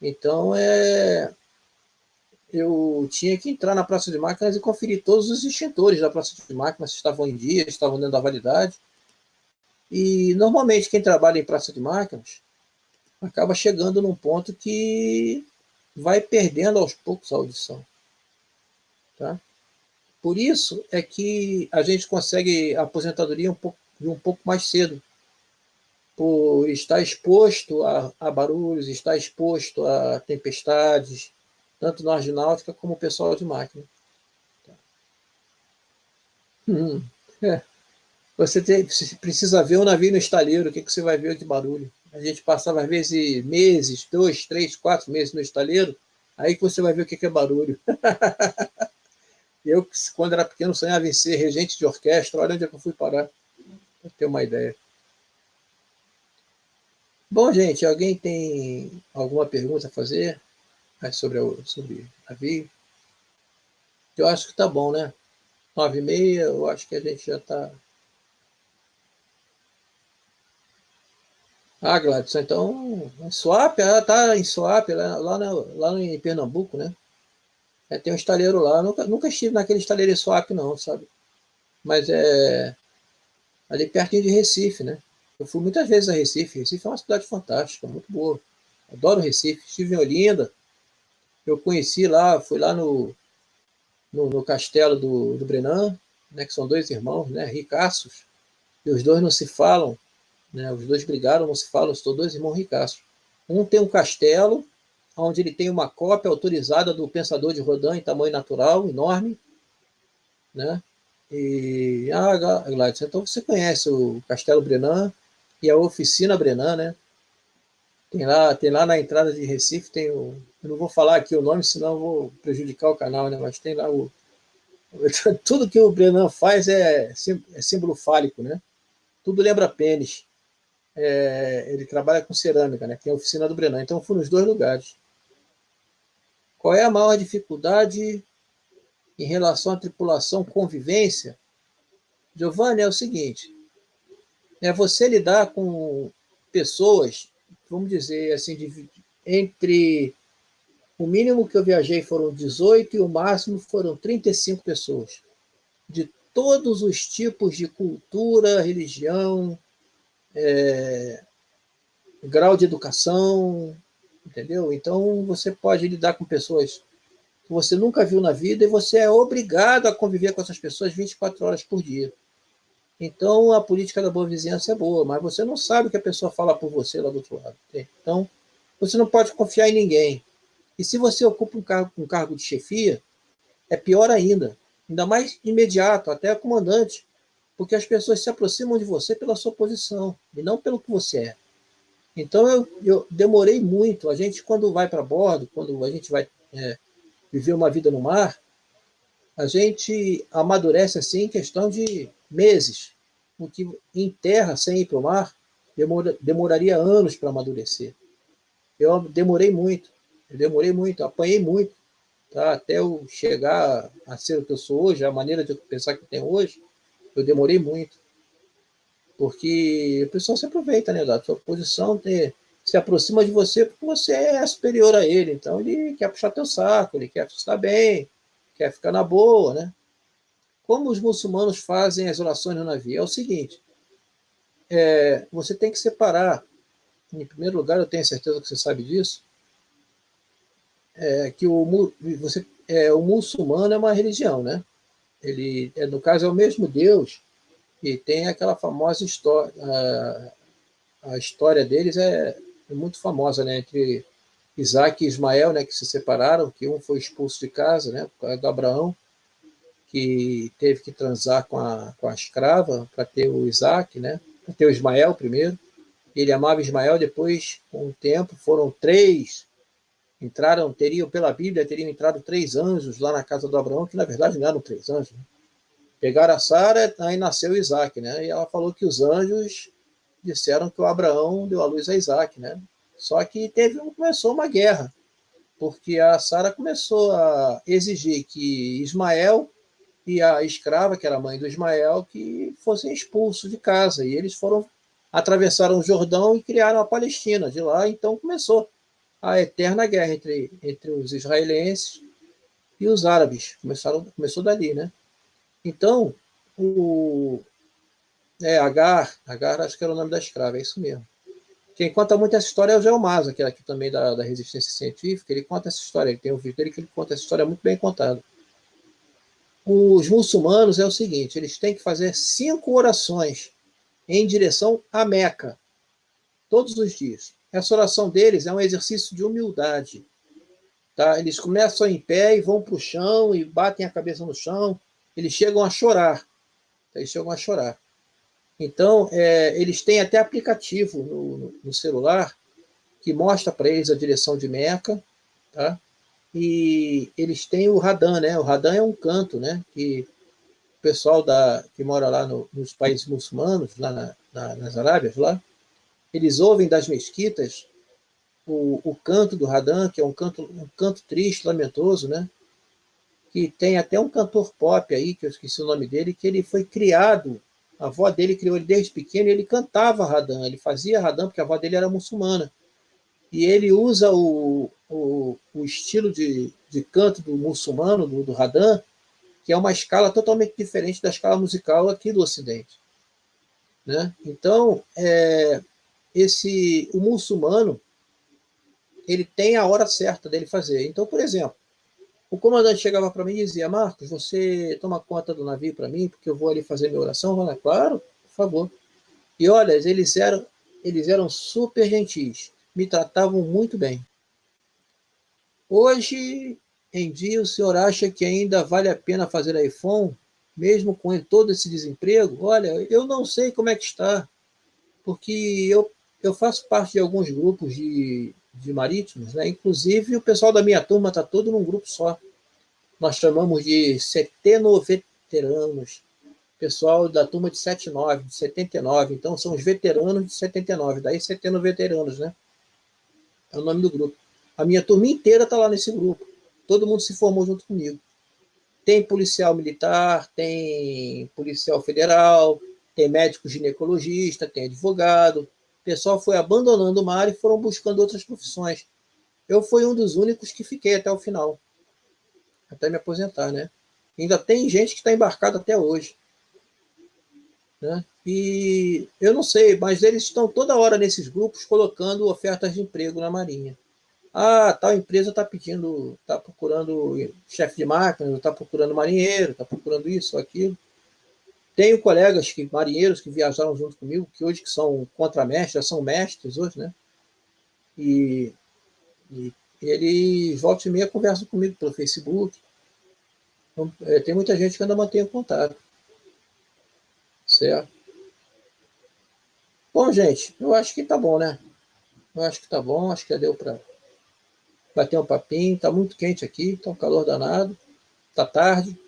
A: Então, é, eu tinha que entrar na praça de máquinas e conferir todos os extintores da praça de máquinas, se estavam em dia, se estavam dentro da validade. E, normalmente, quem trabalha em praça de máquinas acaba chegando num ponto que vai perdendo aos poucos a audição. Tá? Por isso é que a gente consegue a aposentadoria um pouco, um pouco mais cedo, por estar exposto a, a barulhos, estar exposto a tempestades, tanto nós de náutica como o pessoal de máquina. Hum, é. Você, tem, precisa ver o um navio no estaleiro, o que, que você vai ver de barulho. A gente passava, às vezes, meses, dois, três, quatro meses no estaleiro, aí que você vai ver o que, que é barulho. Eu, quando era pequeno, sonhava em ser regente de orquestra. Olha onde é que eu fui parar, para ter uma ideia. Bom, gente, alguém tem alguma pergunta a fazer sobre, o, sobre? Eu acho que tá bom, né? Nove e meia, eu acho que a gente já está... Ah, Gladson, então, Swap, ela está em Swap, lá, lá, na, lá em Pernambuco, né? É, tem um estaleiro lá, nunca, nunca estive naquele estaleiro Swap, não, sabe? Mas é ali pertinho de Recife, né? Eu fui muitas vezes a Recife. Recife é uma cidade fantástica, muito boa. Adoro Recife. Estive em Olinda. Eu conheci lá, fui lá no, no, no castelo do, do Brenan, né, que são dois irmãos, né, ricaços. E os dois não se falam, né, os dois brigaram, não se falam, são dois irmãos ricaços. Um tem um castelo, onde ele tem uma cópia autorizada do Pensador de Rodin em tamanho natural, enorme, né? E, ah, Gladys, então você conhece o Castelo Brenan e a Oficina Brenan, né? Tem lá, tem lá na entrada de Recife, tem o, eu não vou falar aqui o nome, senão vou prejudicar o canal, né? Mas tem lá o, tudo que o Brenan faz é, é símbolo fálico, né? Tudo lembra pênis. É, ele trabalha com cerâmica, né? Tem a oficina do Brenan. Então, fui nos dois lugares. Qual é a maior dificuldade em relação à tripulação convivência? Giovanni, é o seguinte, é você lidar com pessoas, vamos dizer assim, de, entre o mínimo que eu viajei foram 18 e o máximo foram 35 pessoas, de todos os tipos de cultura, religião, é, grau de educação, entendeu? Então você pode lidar com pessoas que você nunca viu na vida e você é obrigado a conviver com essas pessoas 24 horas por dia. Então, a política da boa vizinhança é boa, mas você não sabe o que a pessoa fala por você lá do outro lado. Então, você não pode confiar em ninguém. E se você ocupa um cargo, um cargo de chefia, é pior ainda. Ainda mais imediato, até comandante. Porque as pessoas se aproximam de você pela sua posição, e não pelo que você é. Então, eu, eu demorei muito. A gente, quando vai para bordo, quando a gente vai é, viver uma vida no mar, a gente amadurece assim em questão de meses, o que em terra, sem ir para o mar, demora, demoraria anos para amadurecer. Eu demorei muito, eu demorei muito, apanhei muito, tá? até eu chegar a ser o que eu sou hoje, a maneira de pensar que eu tenho hoje, eu demorei muito. Porque o pessoal se aproveita né, da sua posição, se aproxima de você porque você é superior a ele, então ele quer puxar teu saco, ele quer estar bem, quer ficar na boa, né? Como os muçulmanos fazem as orações no navio? É o seguinte, é, você tem que separar, em primeiro lugar, eu tenho certeza que você sabe disso, é, que o, você, é, o muçulmano é uma religião, né? Ele, é, no caso, é o mesmo Deus, e tem aquela famosa história, a, a história deles é, é, muito famosa, né? Entre Isaac e Ismael, né, que se separaram, que um foi expulso de casa, né, por causa do Abraão, que teve que transar com a, com a escrava para ter o Isaac, né? Para ter o Ismael primeiro. Ele amava Ismael, depois, com o tempo, foram três, entraram, teriam, pela Bíblia, teriam entrado três anjos lá na casa do Abraão, que na verdade não eram três anjos. Né? Pegaram a Sara, aí nasceu Isaac, né? E ela falou que os anjos disseram que o Abraão deu a luz a Isaac, né? Só que teve, começou uma guerra, porque a Sara começou a exigir que Ismael e a escrava, que era mãe do Ismael, que fossem expulsos de casa. E eles foram, atravessaram o Jordão e criaram a Palestina. De lá, então, começou a eterna guerra entre, entre os israelenses e os árabes. Começaram, começou dali, né? Então, o é, Agar, Agar acho que era o nome da escrava, é isso mesmo. Quem conta muito essa história é o Geomasa, que é aqui também da, da resistência científica, ele conta essa história, ele tem um vídeo dele que ele conta essa história muito bem contada os muçulmanos é o seguinte, eles têm que fazer cinco orações em direção à Meca, todos os dias. Essa oração deles é um exercício de humildade. Tá? Eles começam em pé e vão para o chão e batem a cabeça no chão. Eles chegam a chorar. Eles chegam a chorar. Então, é, eles têm até aplicativo no, no celular que mostra para eles a direção de Meca. Tá? E eles têm o Radan, né? O Radan é um canto, né? Que o pessoal da, que mora lá no, nos países muçulmanos, lá na, na, nas Arábias, lá, eles ouvem das mesquitas o, o canto do Radan, que é um canto, um canto triste, lamentoso, né? Que tem até um cantor pop aí, que eu esqueci o nome dele, que ele foi criado, a avó dele criou ele desde pequeno e ele cantava Radan, ele fazia Radan porque a avó dele era muçulmana. E ele usa o, o, o estilo de, de canto do muçulmano, do, do Radan, que é uma escala totalmente diferente da escala musical aqui do Ocidente. Né? Então, é, esse, o muçulmano, ele tem a hora certa dele fazer. Então, por exemplo, o comandante chegava para mim e dizia, Marcos, você toma conta do navio para mim, porque eu vou ali fazer minha oração? Eu falei, claro, por favor. E olha, eles eram, eles eram super gentis, me tratavam muito bem. Hoje em dia, o senhor acha que ainda vale a pena fazer iPhone, mesmo com todo esse desemprego? Olha, eu não sei como é que está, porque eu, eu faço parte de alguns grupos de, de marítimos, né? inclusive o pessoal da minha turma está todo num grupo só. Nós chamamos de setenoveteranos, pessoal da turma de 79, de 79, então são os veteranos de 79, daí setenoveteranos, né? É o nome do grupo. A minha turma inteira está lá nesse grupo. Todo mundo se formou junto comigo. Tem policial militar, tem policial federal, tem médico ginecologista, tem advogado. O pessoal foi abandonando o mar e foram buscando outras profissões. Eu fui um dos únicos que fiquei até o final, até me aposentar, né? Ainda tem gente que está embarcada até hoje. Né? E eu não sei, mas eles estão toda hora nesses grupos colocando ofertas de emprego na Marinha. Ah, tal empresa está pedindo, está procurando chefe de máquina, está procurando marinheiro, está procurando isso, aquilo. Tenho colegas que, marinheiros que viajaram junto comigo, que hoje que são contramestres, são mestres hoje, né? E, e eles voltam e meia conversam comigo pelo Facebook. Então, é, tem muita gente que ainda mantém contato. Certo? Bom, gente, eu acho que tá bom, né? Eu acho que tá bom, acho que deu para bater um papinho. Tá muito quente aqui, tá um calor danado. Tá tarde.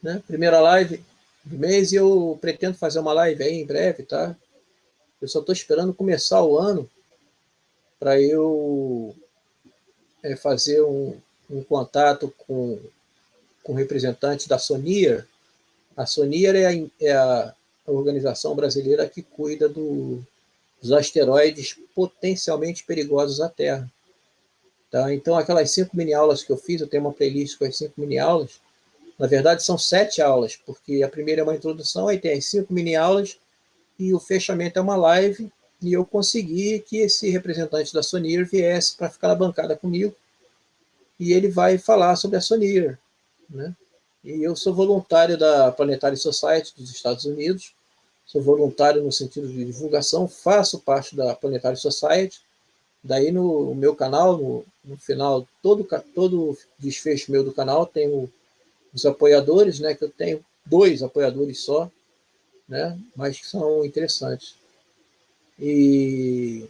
A: Né? Primeira live do mês e eu pretendo fazer uma live aí em breve, tá? Eu só estou esperando começar o ano para eu é, fazer um, um, contato com, com representante da Sonier. A Sonier é a, é a organização brasileira que cuida do, dos asteroides potencialmente perigosos à Terra. Tá? Então, aquelas cinco mini-aulas que eu fiz, eu tenho uma playlist com as cinco mini-aulas, na verdade são sete aulas, porque a primeira é uma introdução, aí tem as cinco mini-aulas, e o fechamento é uma live, e eu consegui que esse representante da Sonir viesse para ficar na bancada comigo, e ele vai falar sobre a Sonir. Né? E eu sou voluntário da Planetary Society dos Estados Unidos, sou voluntário no sentido de divulgação, faço parte da Planetary Society, daí no meu canal, no, no final, todo, todo desfecho meu do canal tem o, os apoiadores, né, que eu tenho dois apoiadores só, né, mas que são interessantes. E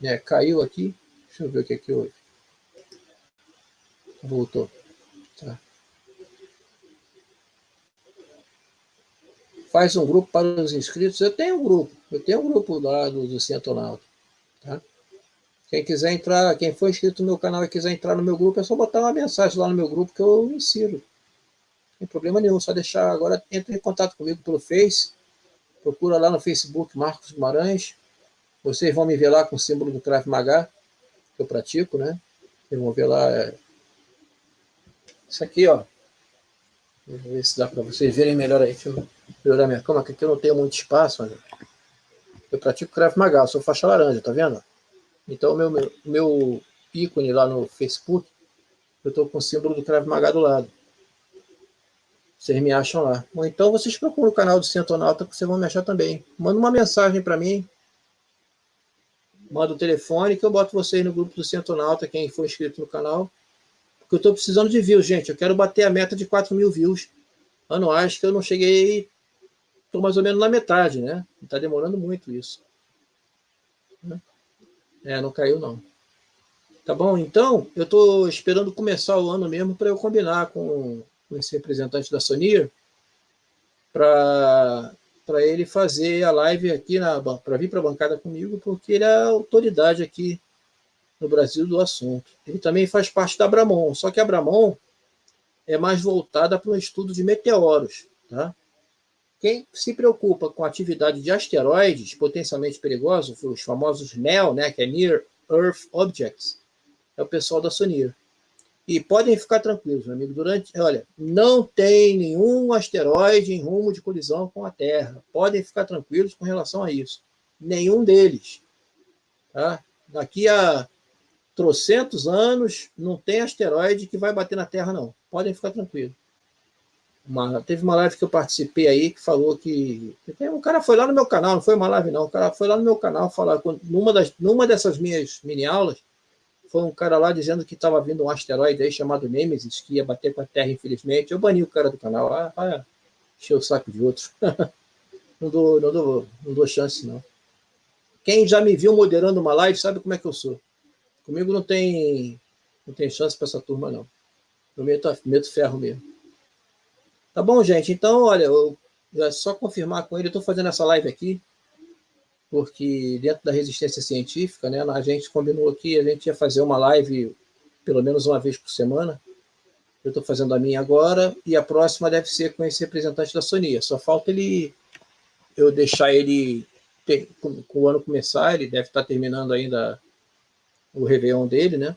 A: é, caiu aqui, deixa eu ver o que é que houve. Voltou. Tá. Faz um grupo para os inscritos. Eu tenho um grupo, eu tenho um grupo lá do, do Cientonauta. Tá? Quem quiser entrar, quem for inscrito no meu canal e quiser entrar no meu grupo, é só botar uma mensagem lá no meu grupo que eu insiro. Não tem problema nenhum, só deixar agora, entre em contato comigo pelo Face, procura lá no Facebook Marcos Guimarães, vocês vão me ver lá com o símbolo do Krav Maga, que eu pratico, né? Vocês vão ver lá, é... isso aqui, ó, Vou ver se dá para vocês verem melhor aí. Deixa eu melhorar minha cama, que aqui eu não tenho muito espaço. Eu pratico Krav Maga, sou faixa laranja, tá vendo? Então, meu, meu, meu ícone lá no Facebook, eu estou com o símbolo do Krav Maga do lado. Vocês me acham lá. Ou então vocês procuram o canal do Centonauta que vocês vão me achar também. Manda uma mensagem para mim. Manda o telefone que eu boto vocês no grupo do Centonauta, quem for inscrito no canal. Porque eu estou precisando de views, gente. Eu quero bater a meta de 4 mil views anuais, que eu não cheguei, estou mais ou menos na metade, né? Está demorando muito isso. É, não caiu não. Tá bom? Então, eu estou esperando começar o ano mesmo para eu combinar com, esse representante da Sonir para ele fazer a live aqui, para vir para a bancada comigo, porque ele é a autoridade aqui no Brasil do assunto. Ele também faz parte da Abramon, só que a Abramon é mais voltada para um estudo de meteoros. Tá? Quem se preocupa com a atividade de asteroides potencialmente perigosos, os famosos NEO, né, que é Near Earth Objects, é o pessoal da Sonir. E podem ficar tranquilos, meu amigo, durante, olha, não tem nenhum asteroide em rumo de colisão com a Terra. Podem ficar tranquilos com relação a isso. Nenhum deles. Tá? Daqui a trocentos anos, não tem asteroide que vai bater na Terra, não. Podem ficar tranquilos. Uma, teve uma live que eu participei aí que falou que. Um cara foi lá no meu canal, não foi uma live, não. O cara foi lá no meu canal falar. Numa, das, numa dessas minhas mini aulas, foi um cara lá dizendo que estava vindo um asteroide aí chamado Nemesis, que ia bater com a Terra, infelizmente. Eu bani o cara do canal. Ah, ah encheu o saco de outros. não, dou, não, dou, não dou chance, não. Quem já me viu moderando uma live sabe como é que eu sou. Comigo não tem, não tem chance para essa turma, não. Eu meto, meto ferro mesmo. Tá bom, gente? Então, olha, eu, é só confirmar com ele. Eu estou fazendo essa live aqui porque dentro da resistência científica, né, a gente combinou aqui, a gente ia fazer uma live pelo menos uma vez por semana. Eu estou fazendo a minha agora, e a próxima deve ser com esse representante da Sonia. Só falta ele eu deixar ele, com, com o ano começar, ele deve estar terminando ainda o Réveillon dele, né?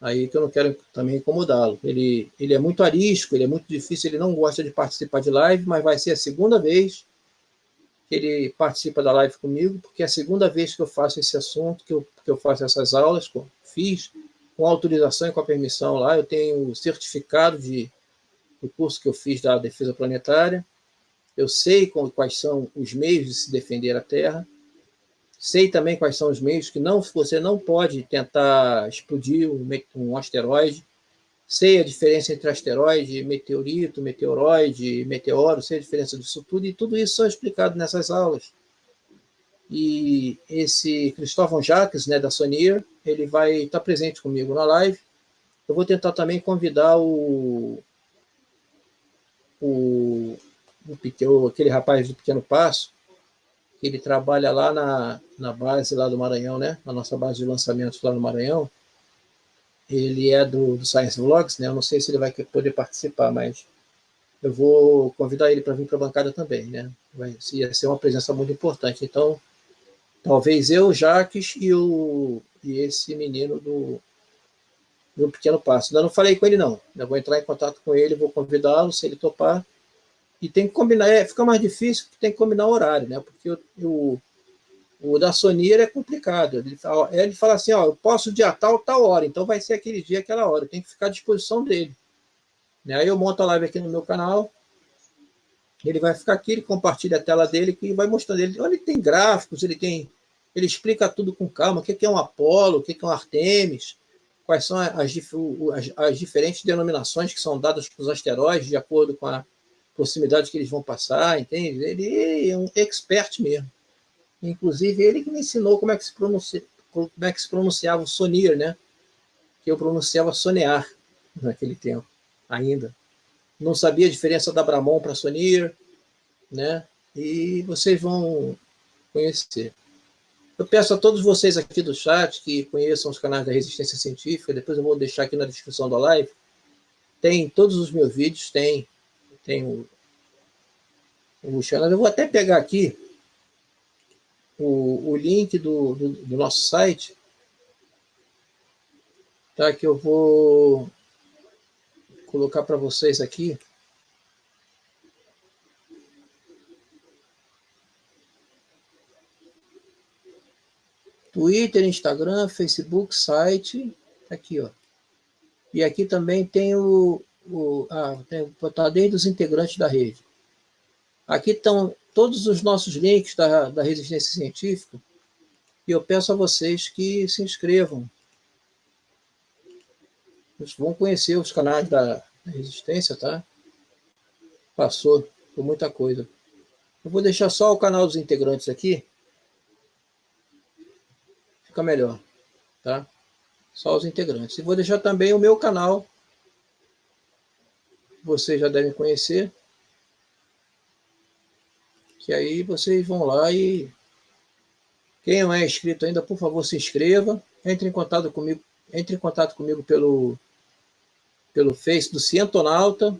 A: Aí que eu não quero também incomodá-lo. Ele, ele é muito arisco, ele é muito difícil, ele não gosta de participar de live, mas vai ser a segunda vez que ele participa da live comigo, porque é a segunda vez que eu faço esse assunto, que eu, que eu faço essas aulas, fiz com autorização e com a permissão lá, eu tenho o certificado de, do curso que eu fiz da defesa planetária, eu sei quais são os meios de se defender a Terra, sei também quais são os meios que não você não pode tentar explodir um, um asteroide, sei a diferença entre asteroide, meteorito, meteoroide, meteoro, sei a diferença disso tudo, e tudo isso é explicado nessas aulas. E esse Cristóvão Jacques, né, da Sonir, ele vai estar presente comigo na live. Eu vou tentar também convidar o, o, o aquele rapaz do Pequeno Passo, ele trabalha lá na, na base lá do Maranhão, né, na nossa base de lançamentos lá no Maranhão, ele é do, do, Science Vlogs, né? Eu não sei se ele vai poder participar, mas eu vou convidar ele para vir para a bancada também, né? Vai ia ser uma presença muito importante. Então, talvez eu, Jaques e, o, e esse menino do, do Pequeno Passo. Ainda não falei com ele, não. Eu vou entrar em contato com ele, vou convidá-lo, se ele topar. E tem que combinar, é, fica mais difícil, tem que combinar o horário, né? Porque o, o da Sonir é complicado. Ele ele fala assim, ó, eu posso dia tal, tal hora, então vai ser aquele dia, aquela hora. Tem que ficar à disposição dele. Né? Aí eu monto a live aqui no meu canal, ele vai ficar aqui, ele compartilha a tela dele e vai mostrando ele. Ele tem gráficos, ele tem, ele explica tudo com calma, o que é um Apolo, o que é um Artemis, quais são as, as, as diferentes denominações que são dadas para os asteroides de acordo com a proximidade que eles vão passar, entende? Ele é um expert mesmo. Inclusive, ele que me ensinou como é que se, pronuncia, como é que se pronunciava o sonir, né? Que eu pronunciava sonear naquele tempo, ainda. Não sabia a diferença da Bramon para sonir, né? E vocês vão conhecer. Eu peço a todos vocês aqui do chat que conheçam os canais da Resistência Científica, depois eu vou deixar aqui na descrição da live. Tem todos os meus vídeos, tem, tem o, o channel. Eu vou até pegar aqui o, o link do, do, do nosso site, tá? que eu vou colocar para vocês aqui. Twitter, Instagram, Facebook, site, tá aqui, ó. E aqui também tem o, o ah, tem, tá desde os integrantes da rede. Aqui estão todos os nossos links da, da Resistência Científica e eu peço a vocês que se inscrevam. Vocês vão conhecer os canais da, da Resistência, tá? Passou por muita coisa. Eu vou deixar só o canal dos integrantes aqui. Fica melhor, tá? Só os integrantes. E vou deixar também o meu canal, vocês já devem conhecer, que aí vocês vão lá e quem não é inscrito ainda, por favor, se inscreva, entre em contato comigo, entre em contato comigo pelo pelo Face do Cientonauta.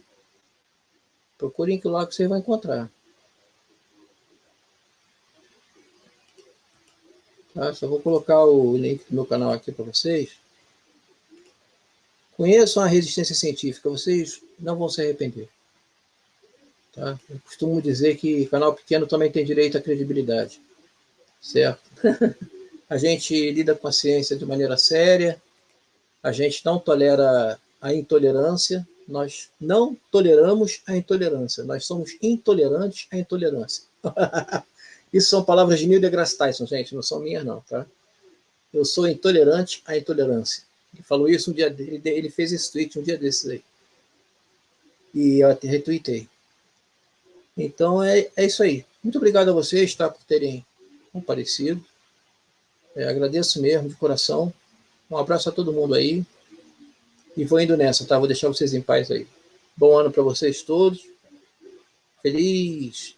A: Procurem que lá que você vai encontrar. Tá? Só vou colocar o link do meu canal aqui para vocês. Conheçam a resistência científica, vocês não vão se arrepender. Tá? Eu costumo dizer que canal pequeno também tem direito à credibilidade. Certo? a gente lida com a ciência de maneira séria, a gente não tolera a intolerância, nós não toleramos a intolerância, nós somos intolerantes à intolerância. Isso são palavras de Neil deGrasse Tyson, gente, não são minhas não, tá? Eu sou intolerante à intolerância. Ele falou isso um dia, ele, ele fez esse tweet um dia desses aí. E eu até retuitei. Então é, é isso aí. Muito obrigado a vocês, tá, por terem comparecido. É, agradeço mesmo, de coração. Um abraço a todo mundo aí. E vou indo nessa, tá? Vou deixar vocês em paz aí. Bom ano para vocês todos. Feliz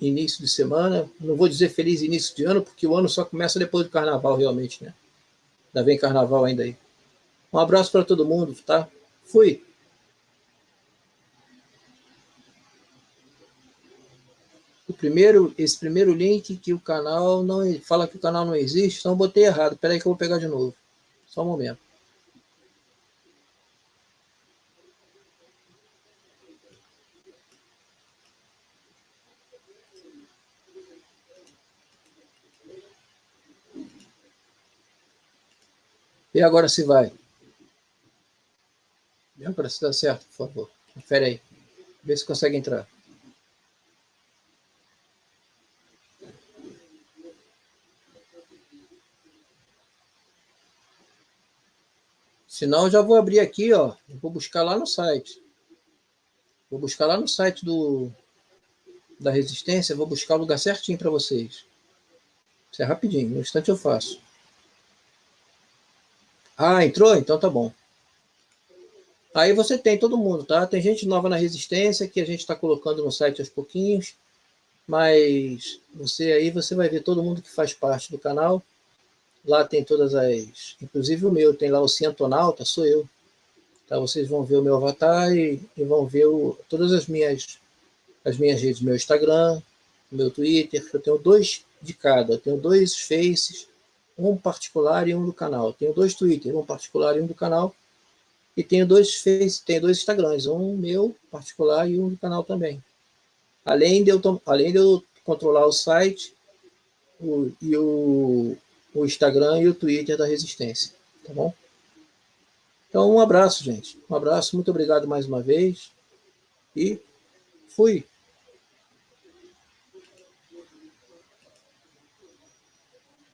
A: início de semana. Não vou dizer feliz início de ano, porque o ano só começa depois do carnaval, realmente, né? Ainda vem carnaval ainda aí. Um abraço para todo mundo, tá? Fui. Primeiro, esse primeiro link que o canal não fala que o canal não existe, então botei errado. Espera aí que eu vou pegar de novo. Só um momento. E agora se vai. Agora se dá certo, por favor. Confere aí. Vê se consegue entrar. Senão eu já vou abrir aqui, ó. vou buscar lá no site. Vou buscar lá no site do da resistência, vou buscar o lugar certinho para vocês. Isso é rapidinho, no instante eu faço. Ah, entrou? Então tá bom. Aí você tem todo mundo, tá? Tem gente nova na Resistência que a gente está colocando no site aos pouquinhos, mas você aí você vai ver todo mundo que faz parte do canal. Lá tem todas as, inclusive o meu, tem lá o Cientonauta, sou eu. Tá? Vocês vão ver o meu avatar e, e vão ver o, todas as minhas as minhas redes, meu Instagram, meu Twitter, eu tenho dois de cada, eu tenho dois faces, um particular e um do canal. Tenho dois Twitter, um particular e um do canal. E tenho dois Face, tenho dois Instagrams, um meu particular e um do canal também. Além de eu, além de eu controlar o site o, e o, o Instagram e o Twitter da Resistência, tá bom? Então, um abraço, gente. Um abraço, muito obrigado mais uma vez. E fui.